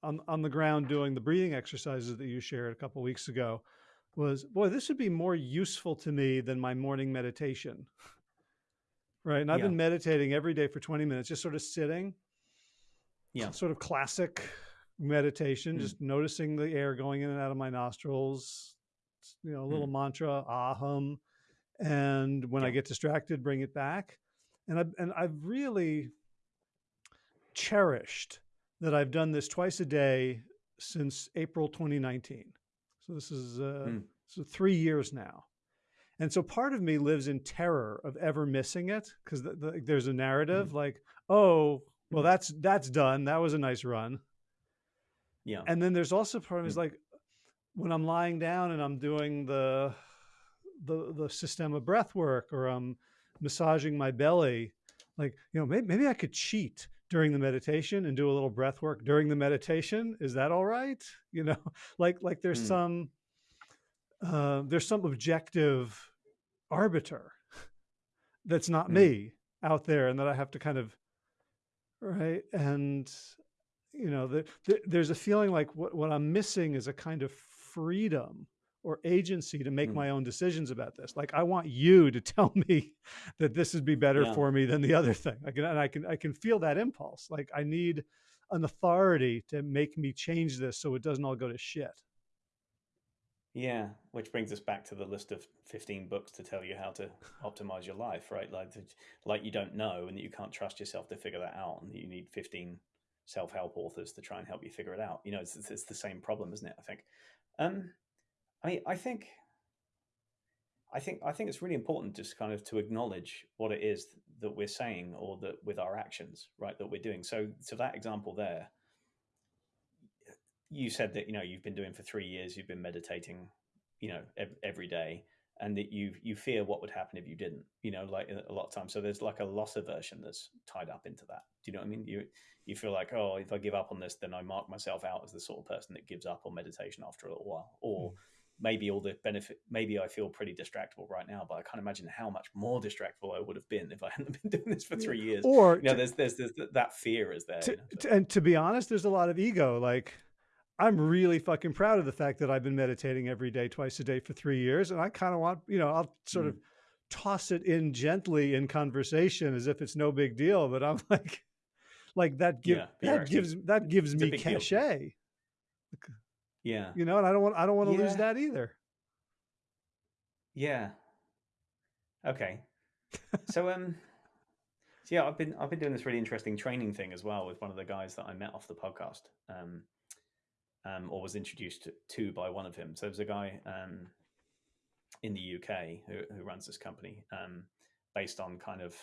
Speaker 1: on on the ground doing the breathing exercises that you shared a couple weeks ago was, boy, this would be more useful to me than my morning meditation. right, and I've
Speaker 2: Yeah.
Speaker 1: been meditating every day for twenty minutes, just sort of sitting.
Speaker 2: Yeah.
Speaker 1: Sort of classic meditation,
Speaker 2: Mm.
Speaker 1: just noticing the air going in and out of my nostrils. You know, a little mantra, aham, and when I get distracted, bring it back. And I've and I've really cherished that I've done this twice a day since April 2019. So this is uh,
Speaker 2: Mm.
Speaker 1: so three years now. And so part of me lives in terror of ever missing it because the, the, there's a narrative like, oh, well,
Speaker 2: Mm.
Speaker 1: that's that's done. That was a nice run.
Speaker 2: Yeah.
Speaker 1: And then there's also part of me is
Speaker 2: Mm.
Speaker 1: like when I'm lying down and I'm doing the the the system of breath work or I'm massaging my belly, like you know maybe, maybe I could cheat during the meditation and do a little breath work during the meditation. Is that all right? You know, like like there's
Speaker 2: Mm.
Speaker 1: some uh, there's some objective arbiter that's not
Speaker 2: Mm.
Speaker 1: me out there and that I have to kind of right and you know the, the, there's a feeling like what, what i'm missing is a kind of freedom or agency to make
Speaker 2: Mm.
Speaker 1: my own decisions about this like i want you to tell me that this would be better
Speaker 2: Yeah.
Speaker 1: for me than the other thing i can and i can i can feel that impulse like i need an authority to make me change this so it doesn't all go to shit
Speaker 2: Yeah, which brings us back to the list of 15 books to tell you how to optimize your life, right? Like, like you don't know and that you can't trust yourself to figure that out, and that you need 15 self-help authors to try and help you figure it out. You know, it's, it's, it's the same problem, isn't it? I think. Um, I mean, I think, I think, I think it's really important just kind of to acknowledge what it is that we're saying or that with our actions, right, that we're doing. So, so that example there, you said that you know you've been doing for three years you've been meditating you know ev- every day and that you you fear what would happen if you didn't you know like a lot of times. So there's like a loss aversion that's tied up into that. Do you know what i mean? You you feel like oh if i give up on this then i mark myself out as the sort of person that gives up on meditation after a little while. Or hmm. Maybe all the benefit maybe i feel pretty distractible right now but i can't imagine how much more distractible i would have been if i hadn't been doing this for three years
Speaker 1: or
Speaker 2: you know
Speaker 1: to-
Speaker 2: there's, there's there's that fear is there
Speaker 1: to,
Speaker 2: you know,
Speaker 1: and to be honest, there's a lot of ego. Like, I'm really fucking proud of the fact that I've been meditating every day, twice a day for three years. And I kind of want, you know, I'll sort
Speaker 2: Mm.
Speaker 1: of toss it in gently in conversation as if it's no big deal. But I'm like, like that give
Speaker 2: Yeah,
Speaker 1: that gives that gives me
Speaker 2: cachet. deal. Yeah
Speaker 1: you know, and I don't want I don't want to lose that either.
Speaker 2: Yeah. Okay. so um so yeah, I've been I've been doing this really interesting training thing as well with one of the guys that I met off the podcast. Um um or was introduced to, to by one of him. So there's a guy um in the UK who who runs this company um based on kind of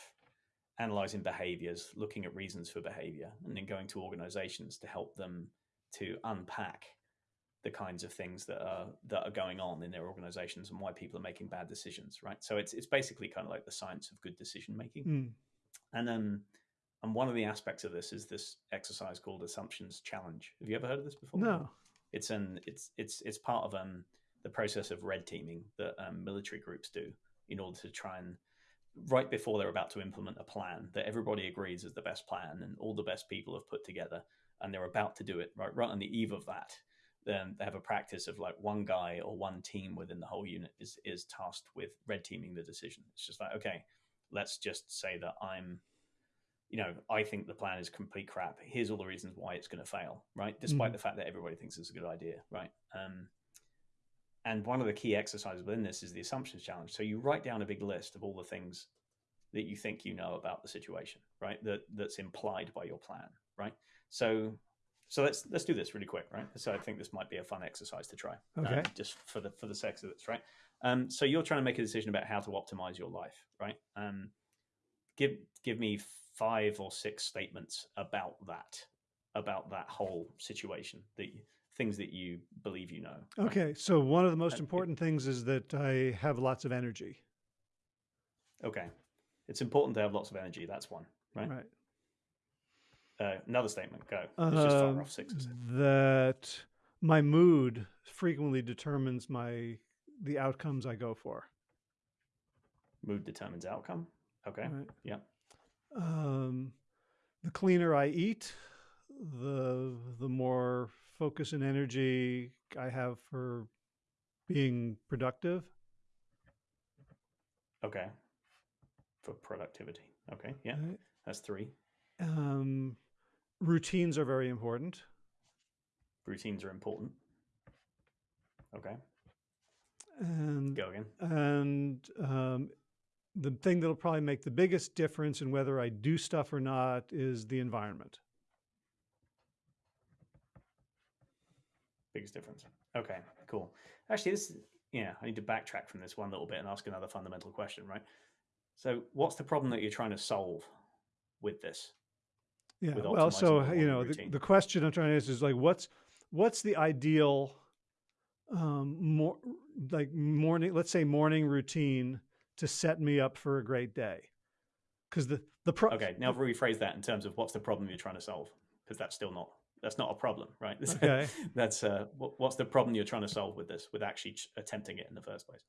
Speaker 2: analyzing behaviors, looking at reasons for behavior and then going to organizations to help them to unpack the kinds of things that are that are going on in their organizations and why people are making bad decisions right? So it's it's basically kind of like the science of good decision making.
Speaker 1: Mm.
Speaker 2: and um and one of the aspects of this is this exercise called assumptions challenge. Have you ever heard of this before?
Speaker 1: No.
Speaker 2: it's an it's it's it's part of um the process of red teaming that um, military groups do in order to try and right before they're about to implement a plan that everybody agrees is the best plan and all the best people have put together and they're about to do it right right on the eve of that then they have a practice of like one guy or one team within the whole unit is is tasked with red teaming the decision. It's just like okay let's just say that i'm you know i think the plan is complete crap. Here's all the reasons why it's going to fail right? Despite
Speaker 1: Mhm.
Speaker 2: the fact that everybody thinks it's a good idea right? Um, and one of the key exercises within this is the assumptions challenge. So you write down a big list of all the things that you think you know about the situation right? That that's implied by your plan right? So so let's let's do this really quick right so i think this might be a fun exercise to try um,
Speaker 1: Okay.
Speaker 2: just for the for the sex of this right um, so you're trying to make a decision about how to optimize your life right um, give give me five or six statements about that about that whole situation that you, things that you believe you know right?
Speaker 1: Okay. So one of the most important things is that I have lots of energy.
Speaker 2: okay it's important to have lots of energy that's one right,
Speaker 1: Right.
Speaker 2: Uh, another statement go it's just far
Speaker 1: Um,
Speaker 2: off six
Speaker 1: that my mood frequently determines my the outcomes I go for.
Speaker 2: mood determines outcome okay
Speaker 1: Right.
Speaker 2: yeah
Speaker 1: Um, the cleaner I eat, the the more focus and energy I have for being productive.
Speaker 2: Okay. For productivity. Okay. Yeah.
Speaker 1: Right?
Speaker 2: That's three.
Speaker 1: Um, routines are very important.
Speaker 2: Routines are important. Okay.
Speaker 1: And
Speaker 2: Go again.
Speaker 1: and um, the thing that'll probably make the biggest difference in whether I do stuff or not is the environment.
Speaker 2: Biggest difference. Okay, cool. Actually, this yeah, I need to backtrack from this one little bit and ask another fundamental question, right? So, what's the problem that you're trying to solve with this?
Speaker 1: Yeah. Well, so you know, the, the question I'm trying to answer is like, what's what's the ideal um, more like morning? Let's say morning routine to set me up for a great day. Because the the pro-
Speaker 2: Okay, now rephrase that in terms of what's the problem you're trying to solve, because that's still not that's not a problem, right?
Speaker 1: Okay.
Speaker 2: that's uh, what, what's the problem you're trying to solve with this, with actually attempting it in the first place?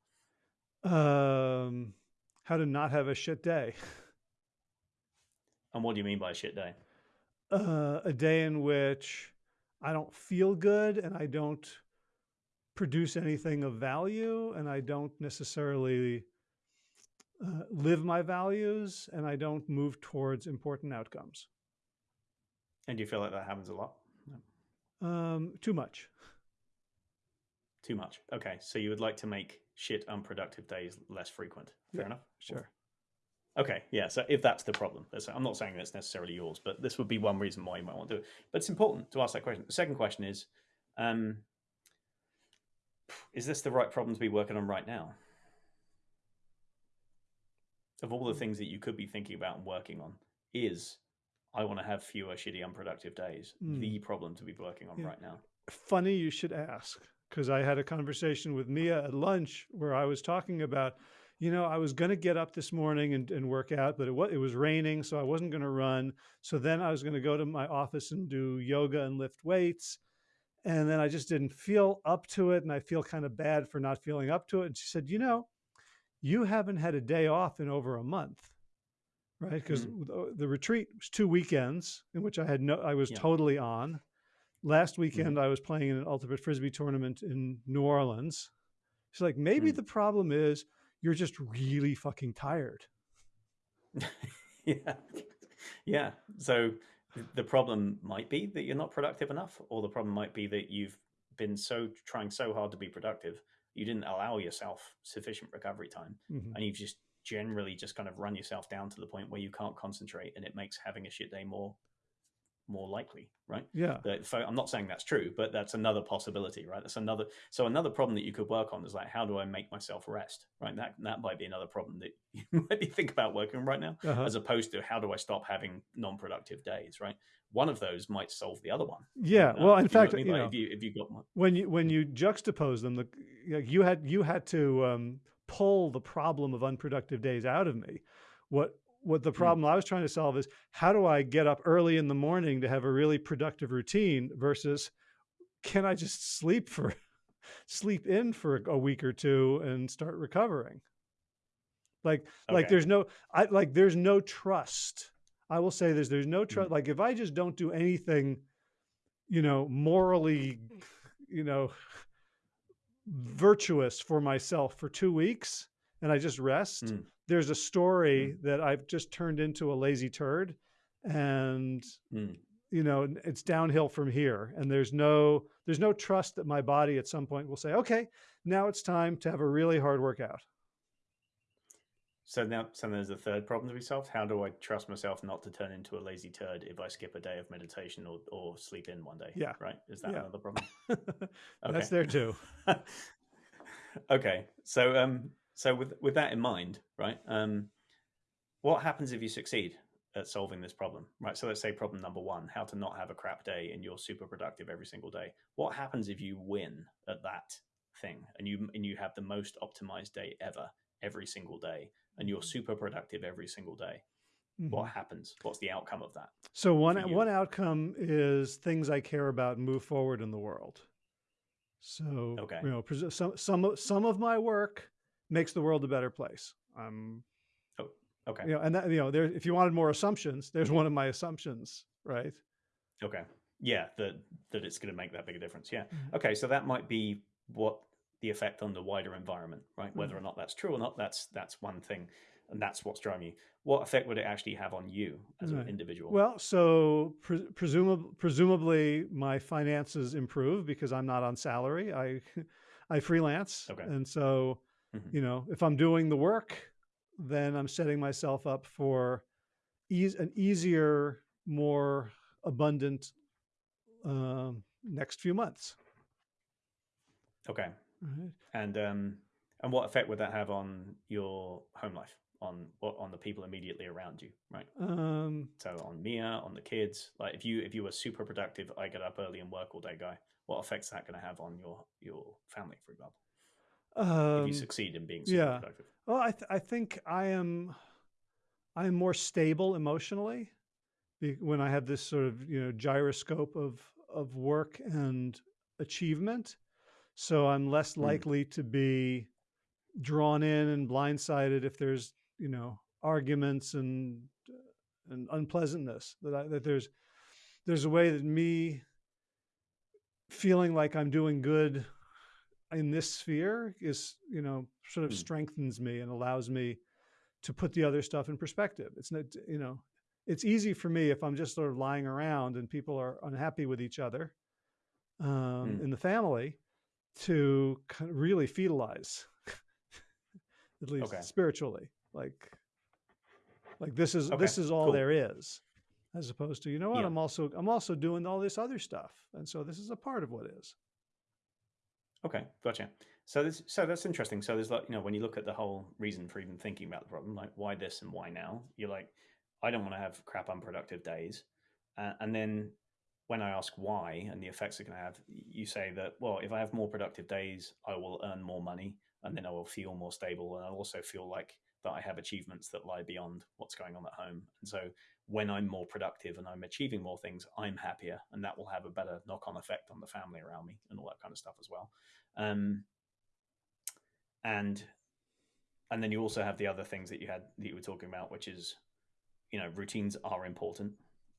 Speaker 1: um, how to not have a shit day.
Speaker 2: And what do you mean by a shit day?
Speaker 1: Uh, a day in which I don't feel good and I don't produce anything of value and I don't necessarily uh, live my values and I don't move towards important outcomes.
Speaker 2: And do you feel like that happens a lot?
Speaker 1: Um, too much.
Speaker 2: Too much. Okay, so you would like to make shit unproductive days less frequent. Fair
Speaker 1: Yeah,
Speaker 2: enough.
Speaker 1: Sure.
Speaker 2: Okay, yeah. So if that's the problem, that's, I'm not saying that's necessarily yours, but this would be one reason why you might want to do it. But it's important to ask that question. The second question is, um, is this the right problem to be working on right now? Of all the things that you could be thinking about and working on, is I want to have fewer shitty unproductive days
Speaker 1: Mm.
Speaker 2: the problem to be working on
Speaker 1: Yeah.
Speaker 2: right now?
Speaker 1: Funny you should ask because I had a conversation with Mia at lunch where I was talking about, you know, I was going to get up this morning and, and work out, but it was, it was raining, so I wasn't going to run. So then I was going to go to my office and do yoga and lift weights. And then I just didn't feel up to it. And I feel kind of bad for not feeling up to it. And she said, you know, you haven't had a day off in over a month. Right. Because the retreat was two weekends in which I had no, I was
Speaker 2: Yeah.
Speaker 1: totally on. Last weekend, I was playing in an ultimate frisbee tournament in New Orleans. She's like, maybe
Speaker 2: Mm.
Speaker 1: the problem is you're just really fucking tired.
Speaker 2: yeah yeah so the problem might be that you're not productive enough or the problem might be that you've been so trying so hard to be productive you didn't allow yourself sufficient recovery time
Speaker 1: Mhm.
Speaker 2: and you've just generally just kind of run yourself down to the point where you can't concentrate and it makes having a shit day more more likely right
Speaker 1: Yeah.
Speaker 2: I'm not saying that's true, but that's another possibility, right? That's another. So another problem that you could work on is like, how do I make myself rest, right? That that might be another problem that you might be think about working on right now,
Speaker 1: Uh-huh.
Speaker 2: as opposed to how do I stop having non-productive days, right? One of those might solve the other one.
Speaker 1: Yeah.
Speaker 2: Um,
Speaker 1: Well, in
Speaker 2: if you know
Speaker 1: fact,
Speaker 2: I mean?
Speaker 1: you
Speaker 2: Like,
Speaker 1: know,
Speaker 2: if you if you got one,
Speaker 1: when you when you juxtapose them, the you had you had to um, pull the problem of unproductive days out of me. What what the problem I was trying to solve is how do I get up early in the morning to have a really productive routine versus can I just sleep for sleep in for a week or two and start recovering? Like like there's no I like there's no trust. I will say this there's no
Speaker 2: Mm.
Speaker 1: trust like if I just don't do anything you know morally you know virtuous for myself for 2 weeks and I just rest
Speaker 2: Mm.
Speaker 1: there's a story that I've just turned into a lazy turd and
Speaker 2: Mm.
Speaker 1: you know it's downhill from here and there's no there's no trust that my body at some point will say okay now it's time to have a really hard workout
Speaker 2: so now so there's a third problem to be solved. How do I trust myself not to turn into a lazy turd if I skip a day of meditation or or sleep in one day?
Speaker 1: Yeah.
Speaker 2: right. Is that
Speaker 1: Yeah.
Speaker 2: another problem?
Speaker 1: that's there too
Speaker 2: okay so um so with with that in mind right um what happens if you succeed at solving this problem right? So let's say problem number one how to not have a crap day and you're super productive every single day. What happens if you win at that thing and you and you have the most optimized day ever every single day and you're super productive every single day? What happens? What's the outcome of that
Speaker 1: So one one outcome is things I care about move forward in the world. So
Speaker 2: Okay.
Speaker 1: you know, some some some of my work makes the world a better place. Um,
Speaker 2: Okay.
Speaker 1: You know, and that, you know, there, if you wanted more assumptions, there's one of my assumptions, right?
Speaker 2: Okay. Yeah, that that it's going to make that big a difference. Yeah.
Speaker 1: Mhm.
Speaker 2: Okay, so that might be what the effect on the wider environment, right? Whether
Speaker 1: Mm-hmm.
Speaker 2: or not that's true or not, that's that's one thing, and that's what's driving you. What effect would it actually have on you as
Speaker 1: Right.
Speaker 2: an individual?
Speaker 1: Well, so pre- presumably, presumably my finances improve because I'm not on salary. I, I freelance,
Speaker 2: Okay.
Speaker 1: and so
Speaker 2: Mhm.
Speaker 1: you know, if I'm doing the work, then I'm setting myself up for ease, an easier, more abundant um, next few months.
Speaker 2: okay.
Speaker 1: Right.
Speaker 2: And um, and what effect would that have on your home life, on what on the people immediately around you, right?
Speaker 1: Um,
Speaker 2: So on Mia, on the kids. Like if you if you were super productive, I get up early and work all day guy. What effect's that going to have on your your family, for example? If
Speaker 1: um,
Speaker 2: you succeed in being super
Speaker 1: yeah.
Speaker 2: productive.
Speaker 1: Well, I, th- I think I am I am more stable emotionally when I have this sort of you know gyroscope of of work and achievement. So I'm less
Speaker 2: Mm.
Speaker 1: likely to be drawn in and blindsided if there's you know arguments and and unpleasantness. That I, that there's there's a way that me feeling like I'm doing good in this sphere is you know sort of
Speaker 2: Mm.
Speaker 1: strengthens me and allows me to put the other stuff in perspective it's not you know it's easy for me if i'm just sort of lying around and people are unhappy with each other um,
Speaker 2: Mm.
Speaker 1: in the family to kind of really fetalize at least
Speaker 2: Okay.
Speaker 1: spiritually like like this is
Speaker 2: Okay,
Speaker 1: this is all
Speaker 2: cool.
Speaker 1: there is as opposed to you know what
Speaker 2: Yeah.
Speaker 1: i'm also i'm also doing all this other stuff and so this is a part of what is
Speaker 2: Okay, gotcha. So this, so that's interesting. So there's like, you know, when you look at the whole reason for even thinking about the problem, like why this and why now, you're like, I don't want to have crap unproductive days. Uh, and then when I ask why and the effects it can have, you say that, well, if I have more productive days, I will earn more money and then I will feel more stable. And I also feel like that I have achievements that lie beyond what's going on at home. And so when I'm more productive and I'm achieving more things, I'm happier, and that will have a better knock-on effect on the family around me and all that kind of stuff as well. Um, and and then you also have the other things that you had that you were talking about, which is, you know, routines are important.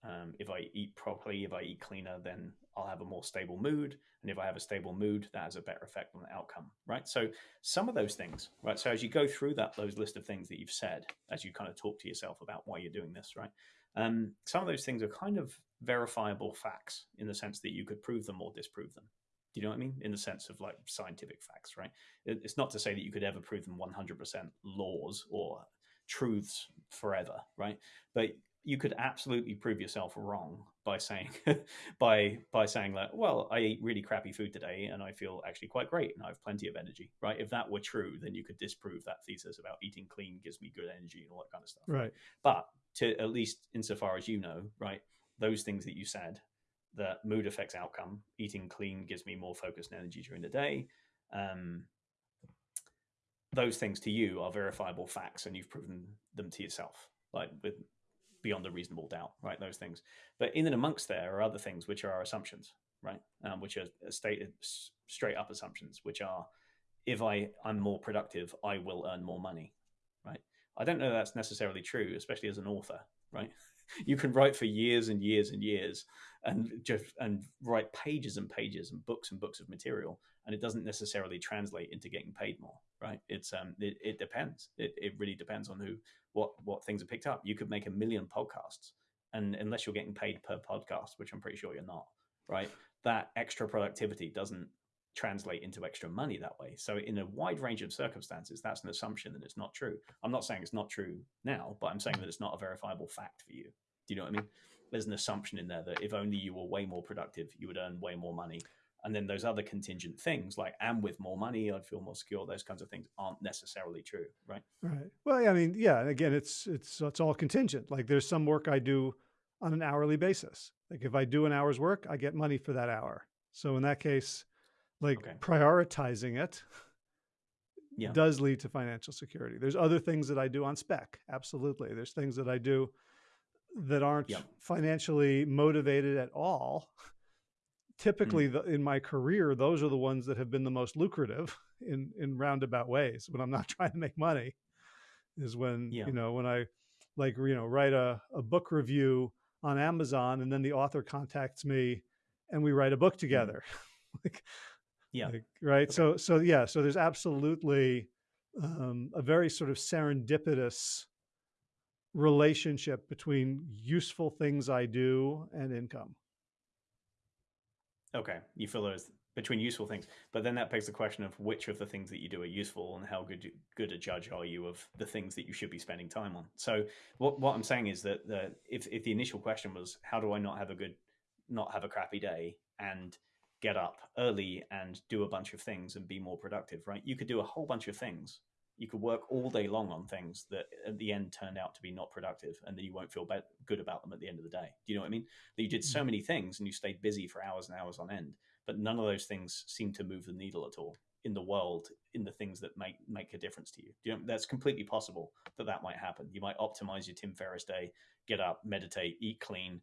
Speaker 2: Um, if I eat properly, if I eat cleaner, then I'll have a more stable mood. And if I have a stable mood, that has a better effect on the outcome, right? So some of those things, right? So as you go through that, those list of things that you've said, as you kind of talk to yourself about why you're doing this, right? Um, some of those things are kind of verifiable facts in the sense that you could prove them or disprove them. Do you know what I mean? In the sense of like scientific facts, right? It's not to say that you could ever prove them 100% laws or truths forever, right? But you could absolutely prove yourself wrong by saying by by saying like, well, I ate really crappy food today and I feel actually quite great and I have plenty of energy, right? If that were true, then you could disprove that thesis about eating clean gives me good energy and all that kind of stuff.
Speaker 1: right
Speaker 2: But to at least insofar as you know, right, those things that you said, that mood affects outcome. Eating clean gives me more focus and energy during the day. Um, those things to you are verifiable facts, and you've proven them to yourself, like with beyond a reasonable doubt, right? Those things. But in and amongst there are other things which are our assumptions, right? Um, which are stated straight up assumptions, which are if I I'm more productive, I will earn more money, right? I don't know that's necessarily true, especially as an author, right? You can write for years and years and years and just and write pages and pages and books and books of material, and it doesn't necessarily translate into getting paid more, right? It's um it, it depends. It it really depends on who what what things are picked up. You could make a million podcasts, and unless you're getting paid per podcast, which I'm pretty sure you're not, right? That extra productivity doesn't translate into extra money that way. So, in a wide range of circumstances, that's an assumption that it's not true. I'm not saying it's not true now, but I'm saying that it's not a verifiable fact for you. Do you know what I mean? There's an assumption in there that if only you were way more productive, you would earn way more money. And then those other contingent things, like and with more money, I'd feel more secure. Those kinds of things aren't necessarily true, right?
Speaker 1: Right. Well, I mean, yeah. Again, it's it's it's all contingent. Like there's some work I do on an hourly basis. Like if I do an hour's work, I get money for that hour. So in that case, like
Speaker 2: Okay.
Speaker 1: prioritizing it
Speaker 2: Yeah.
Speaker 1: does lead to financial security. There's other things that I do on spec. Absolutely. There's things that I do that aren't
Speaker 2: Yep.
Speaker 1: financially motivated at all. Typically,
Speaker 2: Mm.
Speaker 1: the, in my career, those are the ones that have been the most lucrative in in roundabout ways when I'm not trying to make money. is when
Speaker 2: Yeah.
Speaker 1: you know when I like you know write a, a book review on Amazon and then the author contacts me and we write a book together. like,
Speaker 2: Mm-hmm. Yeah.
Speaker 1: like, right.
Speaker 2: Okay.
Speaker 1: So so yeah. So there's absolutely um, a very sort of serendipitous relationship between useful things I do and income.
Speaker 2: Okay, you feel those between useful things, but then that begs the question of which of the things that you do are useful and how good good a judge are you of the things that you should be spending time on. So what what I'm saying is that the, if if the initial question was how do I not have a good not have a crappy day and get up early and do a bunch of things and be more productive, right? You could do a whole bunch of things. You could work all day long on things that at the end turned out to be not productive, and then you won't feel good about them at the end of the day. Do you know what I mean? That you did so mm. many things and you stayed busy for hours and hours on end, but none of those things seem to move the needle at all in the world in the things that make make a difference to you. Do you know that's completely possible that that might happen. You might optimize your Tim Ferriss day, get up, meditate, eat clean,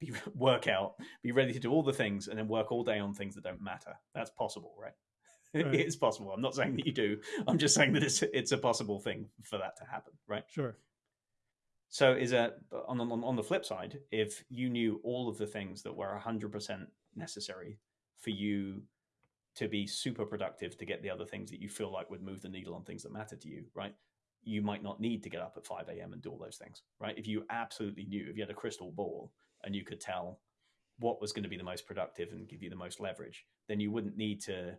Speaker 2: be work out, be ready to do all the things, and then work all day on things that don't matter. That's possible, right?
Speaker 1: Right.
Speaker 2: It's possible. I'm not saying that you do. I'm just saying that it's it's a possible thing for that to happen, right?
Speaker 1: Sure.
Speaker 2: So is a on, on on the flip side, if you knew all of the things that were 100% necessary for you to be super productive to get the other things that you feel like would move the needle on things that matter to you, right? You might not need to get up at 5 a.m. and do all those things, right? If you absolutely knew, if you had a crystal ball and you could tell what was going to be the most productive and give you the most leverage, then you wouldn't need to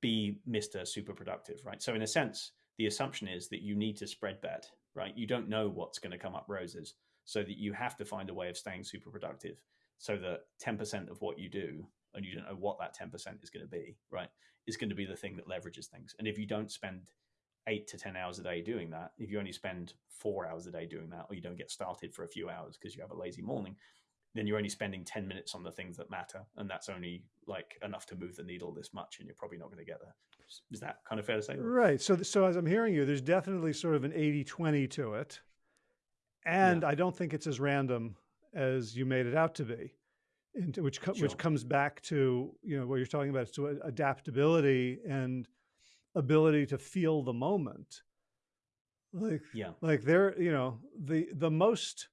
Speaker 2: be Mr. Super Productive, right? So in a sense, the assumption is that you need to spread bet, right? You don't know what's going to come up roses, so that you have to find a way of staying super productive, so that 10% of what you do, and you don't know what that 10% is going to be, right, is going to be the thing that leverages things. And if you don't spend eight to 10 hours a day doing that, if you only spend four hours a day doing that, or you don't get started for a few hours because you have a lazy morning, then you're only spending 10 minutes on the things that matter. And that's only like enough to move the needle this much. And you're probably not going to get there. Is that kind of fair to say?
Speaker 1: Right. So, so as I'm hearing you, there's definitely sort of an 80 20 to it. And I don't think it's as random as you made it out to be, into, which, co-
Speaker 2: Sure.
Speaker 1: which comes back to, you know, what you're talking about is to adaptability and ability to feel the moment. Like,
Speaker 2: Yeah.
Speaker 1: like there, you know, the, the most,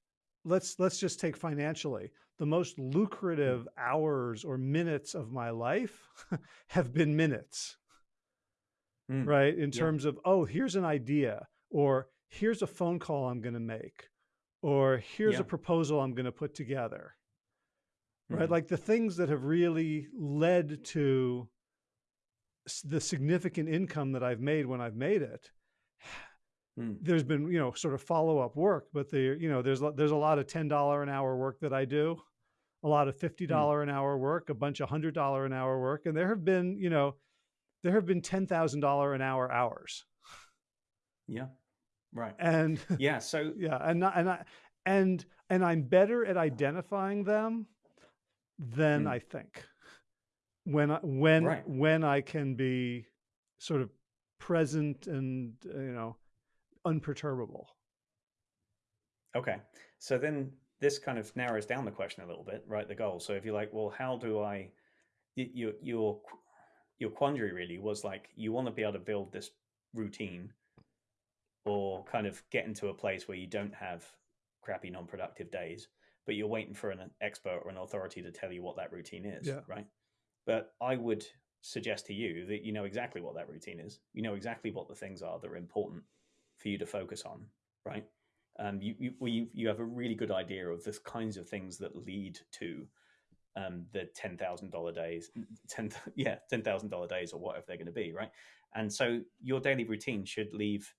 Speaker 1: let's, let's just take financially, the most lucrative hours or minutes of my life have been minutes
Speaker 2: Mm.
Speaker 1: right? In
Speaker 2: Yeah.
Speaker 1: terms of, oh, here's an idea, or here's a phone call I'm going to make, or here's
Speaker 2: Yeah.
Speaker 1: a proposal I'm going to put together, right?
Speaker 2: Mhm.
Speaker 1: Like the things that have really led to the significant income that I've made when I've made it.
Speaker 2: Mm.
Speaker 1: There's been, you know, sort of follow up work, but there, you know, there's there's a lot of ten dollar an hour work that I do, a lot of fifty dollar an hour work, a bunch of hundred dollar an hour work, and there have been, you know, there have been ten thousand dollar an hour hours,
Speaker 2: Yeah. Right.
Speaker 1: and
Speaker 2: Yeah. So
Speaker 1: yeah, and not, and I and and I'm better at identifying them than
Speaker 2: Mm.
Speaker 1: I think. When I, when
Speaker 2: Right.
Speaker 1: when I can be sort of present and uh, you know unperturbable.
Speaker 2: Okay. So then this kind of narrows down the question a little bit, right? The goal. So if you're like, well, how do I, your your your quandary really was like you want to be able to build this routine, or kind of get into a place where you don't have crappy non-productive days, but you're waiting for an expert or an authority to tell you what that routine is,
Speaker 1: Yeah.
Speaker 2: right? But I would suggest to you that you know exactly what that routine is. You know exactly what the things are that are important for you to focus on, right? um, you, you, well, you you have a really good idea of the kinds of things that lead to um, the ten thousand dollar days, ten yeah ten thousand dollar days or whatever they're going to be, right? And so your daily routine should leave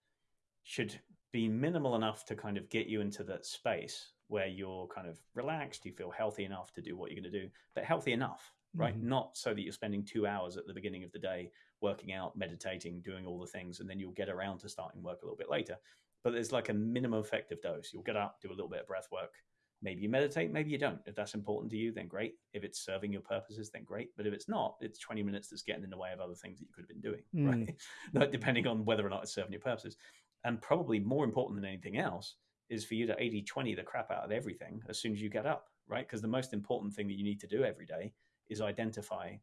Speaker 2: should be minimal enough to kind of get you into that space where you're kind of relaxed, you feel healthy enough to do what you're going to do, but healthy enough, right?
Speaker 1: Mhm.
Speaker 2: Not so that you're spending two hours at the beginning of the day working out, meditating, doing all the things, and then you'll get around to starting work a little bit later but there's like a minimum effective dose. You'll get up, do a little bit of breath work. Maybe you meditate, maybe you don't. If that's important to you, then great. If it's serving your purposes, then great. But if it's not, it's 20 minutes that's getting in the way of other things that you could have been doing,
Speaker 1: Mm.
Speaker 2: right? Depending on whether or not it's serving your purposes. And probably more important than anything else is for you to 80 20 the crap out of everything as soon as you get up, right? Because the most important thing that you need to do every day is identify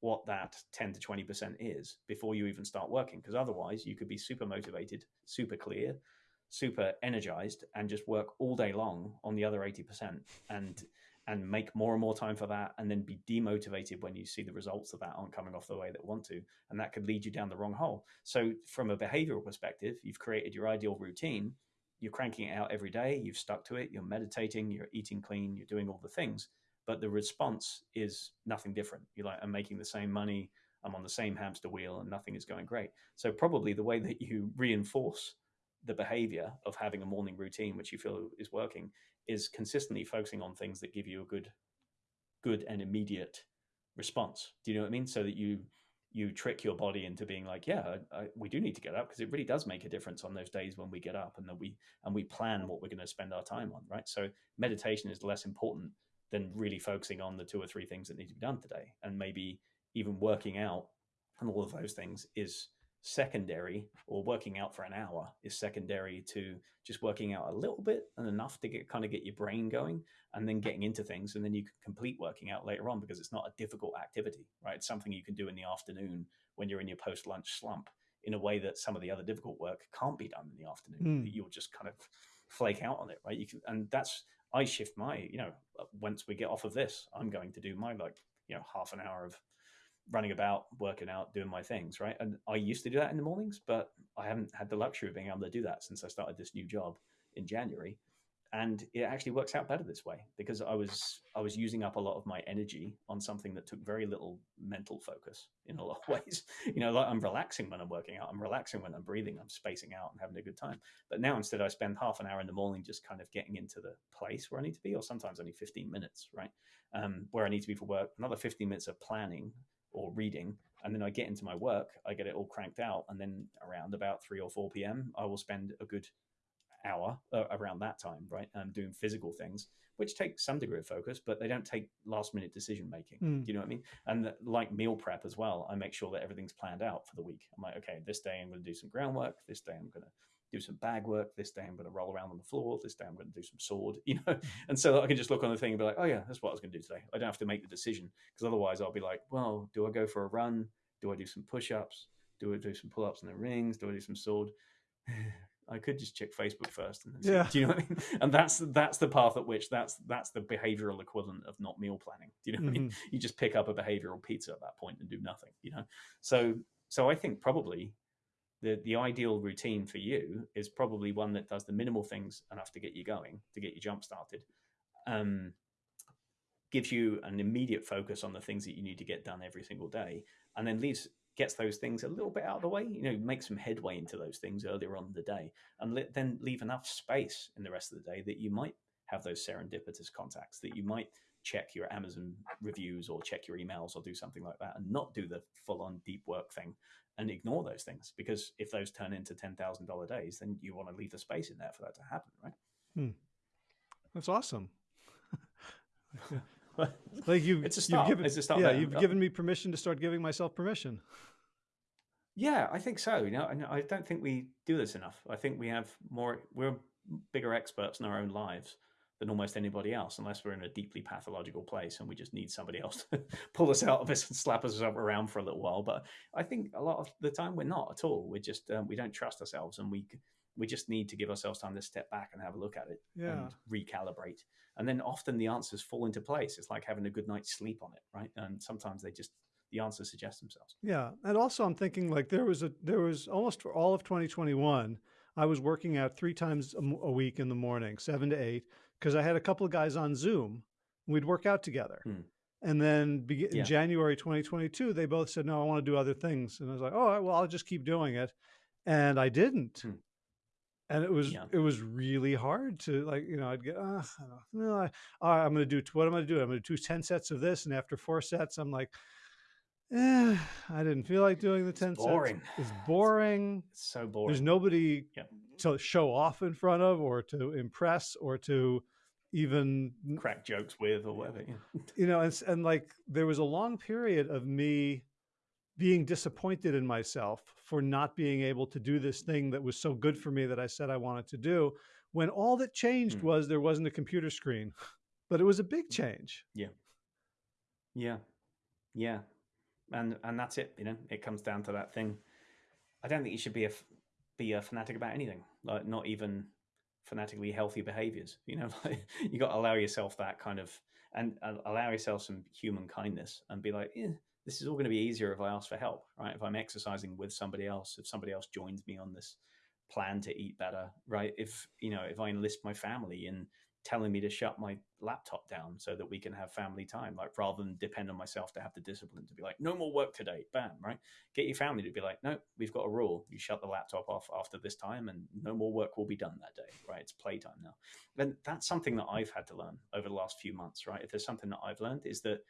Speaker 2: what that 10 to 20% is before you even start working. Because otherwise, you could be super motivated, super clear, super energized and just work all day long on the other 80% and and make more and more time for that and then be demotivated when you see the results of that aren't coming off the way that want to and that could lead you down the wrong hole so from a behavioral perspective you've created your ideal routine you're cranking it out every day you've stuck to it you're meditating you're eating clean you're doing all the things but the response is nothing different. You're like i'm making the same money. I'm on the same hamster wheel and nothing is going great. So probably the way that you reinforce the behavior of having a morning routine which you feel is working is consistently focusing on things that give you a good good and immediate response. Do you know what i mean? So that you you trick your body into being like yeah I, I, we do need to get up because it really does make a difference on those days when we get up and that we and we plan what we're going to spend our time on right? So meditation is less important than really focusing on the two or three things that need to be done today. And maybe even working out and all of those things is secondary or working out for an hour is secondary to just working out a little bit and enough to get kind of get your brain going and then getting into things. And then you can complete working out later on because it's not a difficult activity right? It's something you can do in the afternoon when you're in your post lunch slump in a way that some of the other difficult work can't be done in the afternoon mm. you'll just kind of flake out on it right? You can and that's i shift my you know uh, once we get off of this i'm going to do my like you know half an hour of running about, working out, doing my things, right? And I used to do that in the mornings, but I haven't had the luxury of being able to do that since I started this new job in January. And it actually works out better this way because I was I was using up a lot of my energy on something that took very little mental focus in a lot of ways. You know, like I'm relaxing when I'm working out, I'm relaxing when I'm breathing, I'm spacing out and having a good time. But now instead I spend half an hour in the morning just kind of getting into the place where I need to be, or sometimes only 15 minutes, right? Um, where I need to be for work, another 15 minutes of planning or reading and then I get into my work, I get it all cranked out, and then around about three or four p.m., I will spend a good hour uh, around that time, right, um, doing physical things, which take some degree of focus, but they don't take last minute decision making. Mm. Do you know what I mean? And the, like meal prep as well, I make sure that everything's planned out for the week. I'm like, okay, this day I'm going to do some groundwork. This day I'm going to do some bag work. This day I'm going to roll around on the floor. This day I'm going to do some sword, you know. And so I can just look on the thing and be like, oh yeah, that's what I was going to do today. I don't have to make the decision because otherwise I'll be like, well, do I go for a run? Do I do some push-ups? Do I do some pull-ups in the rings? Do I do some sword? I could just check Facebook first, and yeah. do you know what I mean? And that's that's the path at which that's that's the behavioral equivalent of not meal planning. Do you know what mm-hmm. I mean? Mm-hmm. You just pick up a behavioral pizza at that point and do nothing. You know, so so I think probably the the ideal routine for you is probably one that does the minimal things enough to get you going, to get you jump started, um, gives you an immediate focus on the things that you need to get done every single day, and then leaves gets those things a little bit out of the way. You know, make some headway into those things earlier on in the day, and let, then leave enough space in the rest of the day that you might have those serendipitous contacts, that you might check your Amazon reviews or check your emails or do something like that, and not do the full on deep work thing and ignore those things because if those turn into ten thousand dollar days, then you want to leave the space in there for that to happen, right?
Speaker 1: Hmm. That's awesome. like you,
Speaker 2: it's a start.
Speaker 1: You've given,
Speaker 2: it's a start.
Speaker 1: Yeah, you've given me permission to start giving myself permission.
Speaker 2: Yeah, I think so. You know, I don't think we do this enough. I think we have more. We're bigger experts in our own lives than almost anybody else, unless we're in a deeply pathological place and we just need somebody else to pull us out of this and slap us around for a little while. But I think a lot of the time we're not at all. We're just um, we don't trust ourselves, and we we just need to give ourselves time to step back and have a look at it
Speaker 1: yeah.
Speaker 2: and recalibrate. And then often the answers fall into place. It's like having a good night's sleep on it, right? And sometimes they just the answers suggest themselves.
Speaker 1: Yeah, and also I'm thinking like there was a there was almost for all of 2021. I was working out three times a week in the morning, seven to eight, because I had a couple of guys on Zoom. We'd work out together. Hmm. And then yeah. in January 2022, they both said, no, I want to do other things. And I was like, oh, well, I'll just keep doing it. And I didn't. Hmm. And it was yeah. it was really hard to like you know I'd get oh, no I, I'm going to do what am I going to do I'm going to do ten sets of this and after four sets I'm like eh, I didn't feel like doing the 10
Speaker 2: it's boring.
Speaker 1: sets. It's boring.
Speaker 2: It's so boring.
Speaker 1: There's nobody yeah. to show off in front of or to impress or to even
Speaker 2: crack jokes with or whatever. Yeah.
Speaker 1: You know, and, and like there was a long period of me being disappointed in myself for not being able to do this thing that was so good for me that I said I wanted to do when all that changed mm. was there wasn't a computer screen. But it was a big change.
Speaker 2: Yeah. Yeah. Yeah and and that's it. You know, it comes down to that thing. I don't think you should be a be a fanatic about anything, like not even fanatically healthy behaviors. You know, like you got to allow yourself that kind of and, and allow yourself some human kindness and be like, eh, this is all going to be easier if I ask for help, right? If I'm exercising with somebody else, if somebody else joins me on this plan to eat better, right? If you know, if I enlist my family in telling me to shut my laptop down so that we can have family time, like rather than depend on myself to have the discipline to be like, no more work today, bam, right? Get your family to be like, no, we've got a rule. You shut the laptop off after this time and no more work will be done that day, right? It's playtime now. And that's something that I've had to learn over the last few months, right? If there's something that I've learned is that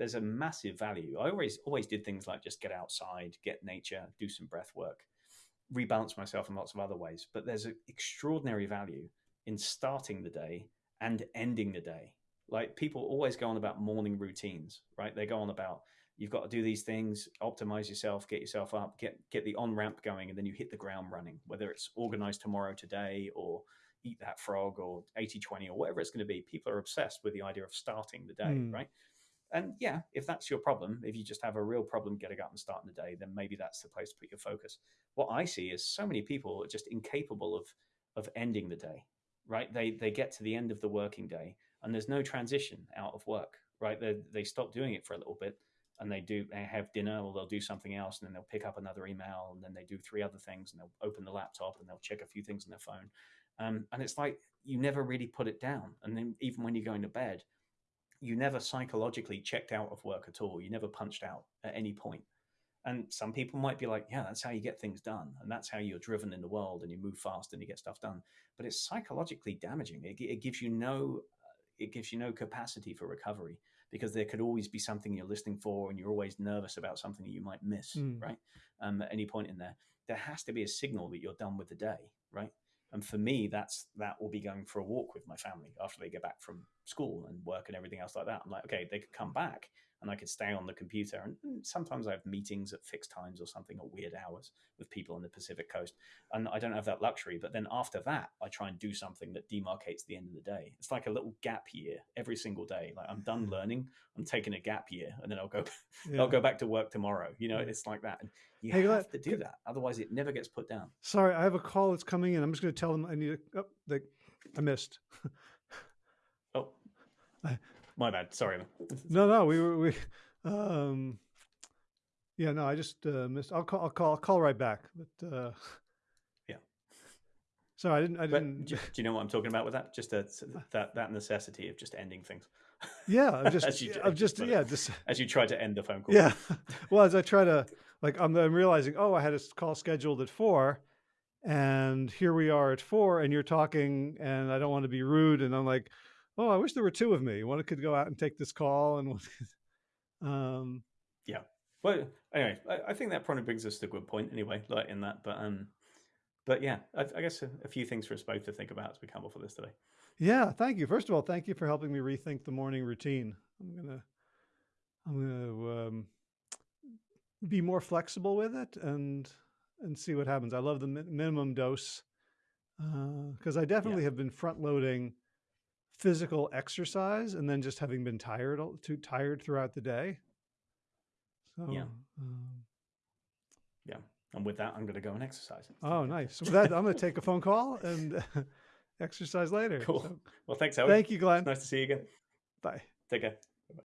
Speaker 2: there's a massive value. I always always did things like just get outside, get nature, do some breath work, rebalance myself in lots of other ways. But there's an extraordinary value in starting the day and ending the day. Like people always go on about morning routines, right? They go on about you've got to do these things, optimize yourself, get yourself up, get get the on ramp going, and then you hit the ground running. Whether it's organized tomorrow, today, or eat that frog, or 80-20, or whatever it's going to be. People are obsessed with the idea of starting the day, mm. right? And yeah, if that's your problem, if you just have a real problem getting up and starting the day, then maybe that's the place to put your focus. What I see is so many people are just incapable of of ending the day right? They they get to the end of the working day and there's no transition out of work, right? They they stop doing it for a little bit and they do they have dinner or they'll do something else and then they'll pick up another email and then they do three other things and they'll open the laptop and they'll check a few things on their phone. Um, and it's like you never really put it down. And then even when you're going to bed, you never psychologically checked out of work at all. You never punched out at any point. And some people might be like, yeah, that's how you get things done. And that's how you're driven in the world and you move fast and you get stuff done. But it's psychologically damaging. It, it gives you no, it gives you no capacity for recovery because there could always be something you're listening for and you're always nervous about something that you might miss, mm. right? Um, at any point in there, there has to be a signal that you're done with the day, right? And for me, that's that will be going for a walk with my family after they get back from school and work and everything else like that. I'm like, okay, they could come back and I could stay on the computer. And sometimes I have meetings at fixed times or something or weird hours with people on the Pacific coast. And I don't have that luxury. But then after that, I try and do something that demarcates the end of the day. It's like a little gap year every single day. Like I'm done hmm. learning, I'm taking a gap year, and then I'll go yeah. I'll go back to work tomorrow. You know, it's like that. And you hey, have to do that. Otherwise it never gets put down.
Speaker 1: Sorry, I have a call that's coming in. I'm just gonna tell them I need a oh, they, I missed.
Speaker 2: oh. I, my bad. Sorry.
Speaker 1: no, no, we were we. Um, yeah, no, I just uh, missed. I'll call. I'll call. I'll call right back. But uh,
Speaker 2: yeah.
Speaker 1: Sorry, I didn't. I didn't.
Speaker 2: Do, do, you know what I'm talking about with that? Just a, that that necessity of just ending things.
Speaker 1: Yeah, I'm just. you, I'm just. Yeah, just
Speaker 2: as you try to end the phone call.
Speaker 1: Yeah. Well, as I try to like, I'm, I'm realizing. Oh, I had a call scheduled at four, and here we are at four, and you're talking, and I don't want to be rude, and I'm like oh, I wish there were two of me. One could go out and take this call, and one. um,
Speaker 2: yeah. Well, anyway, I, I, think that probably brings us to a good point anyway, like in that. But um, but yeah, I, I guess a, a, few things for us both to think about as we come up for this today.
Speaker 1: Yeah, thank you. First of all, thank you for helping me rethink the morning routine. I'm gonna, I'm gonna um, be more flexible with it and and see what happens. I love the mi minimum dose because uh, I definitely yeah. have been front loading physical exercise and then just having been tired too tired throughout the day.
Speaker 2: So yeah, um, yeah. And with that, I'm going to go and exercise.
Speaker 1: Oh, nice. So with that, I'm going to take a phone call and exercise later.
Speaker 2: Cool.
Speaker 1: So,
Speaker 2: well, thanks, Howard.
Speaker 1: Thank you, Glenn.
Speaker 2: It's nice to see you again.
Speaker 1: Bye.
Speaker 2: Take care.